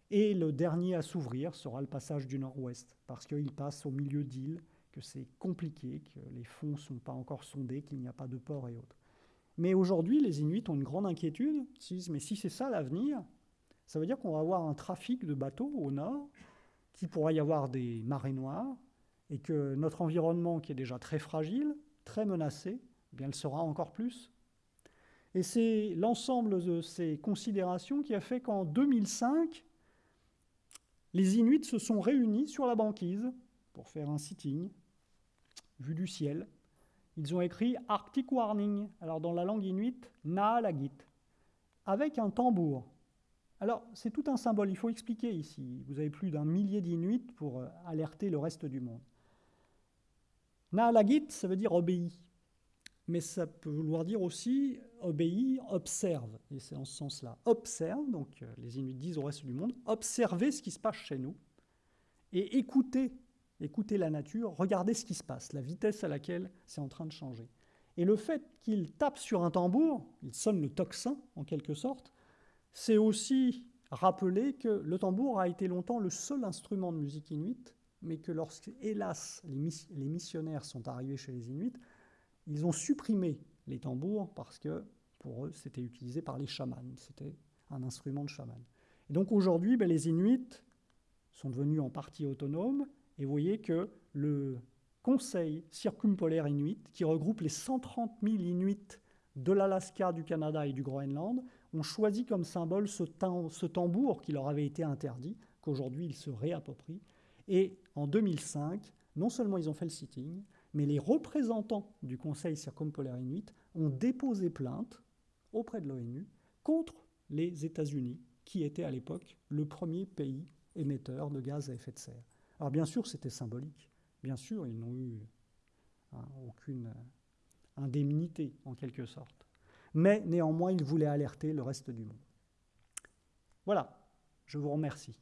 Et le dernier à s'ouvrir sera le passage du Nord-Ouest, parce qu'il passe au milieu d'îles, que c'est compliqué, que les fonds ne sont pas encore sondés, qu'il n'y a pas de port et autres. Mais aujourd'hui, les Inuits ont une grande inquiétude. Ils se disent, mais si c'est ça l'avenir, ça veut dire qu'on va avoir un trafic de bateaux au nord qu'il pourra y avoir des marées noires et que notre environnement, qui est déjà très fragile, très menacé, eh bien, le sera encore plus. Et c'est l'ensemble de ces considérations qui a fait qu'en 2005, les Inuits se sont réunis sur la banquise pour faire un sitting, vu du ciel. Ils ont écrit Arctic Warning, alors dans la langue inuite, Naalagit, avec un tambour. Alors, c'est tout un symbole, il faut expliquer ici. Vous avez plus d'un millier d'Inuits pour euh, alerter le reste du monde. Naalagit, ça veut dire obéi. Mais ça peut vouloir dire aussi obéi, observe. Et c'est en ce sens-là. Observe, donc euh, les Inuits disent au reste du monde, observez ce qui se passe chez nous et écoutez, écoutez la nature, regardez ce qui se passe, la vitesse à laquelle c'est en train de changer. Et le fait qu'il tape sur un tambour, il sonne le tocsin en quelque sorte, c'est aussi rappeler que le tambour a été longtemps le seul instrument de musique inuite, mais que lorsque, hélas, les, missionnaires sont arrivés chez les Inuits, ils ont supprimé les tambours parce que pour eux, c'était utilisé par les chamans, c'était un instrument de chaman. Et donc aujourd'hui, ben, les Inuits sont devenus en partie autonomes. Et vous voyez que le Conseil circumpolaire inuit, qui regroupe les 130 000 Inuits de l'Alaska, du Canada et du Groenland, ont choisi comme symbole ce, ce tambour qui leur avait été interdit, qu'aujourd'hui ils se réapproprient. Et en 2005, non seulement ils ont fait le sitting, mais les représentants du Conseil circumpolaire inuit ont déposé plainte auprès de l'ONU contre les États-Unis, qui étaient à l'époque le premier pays émetteur de gaz à effet de serre. Alors bien sûr, c'était symbolique. Bien sûr, ils n'ont eu hein, aucune indemnité, en quelque sorte. Mais néanmoins, ils voulaient alerter le reste du monde. Voilà, je vous remercie.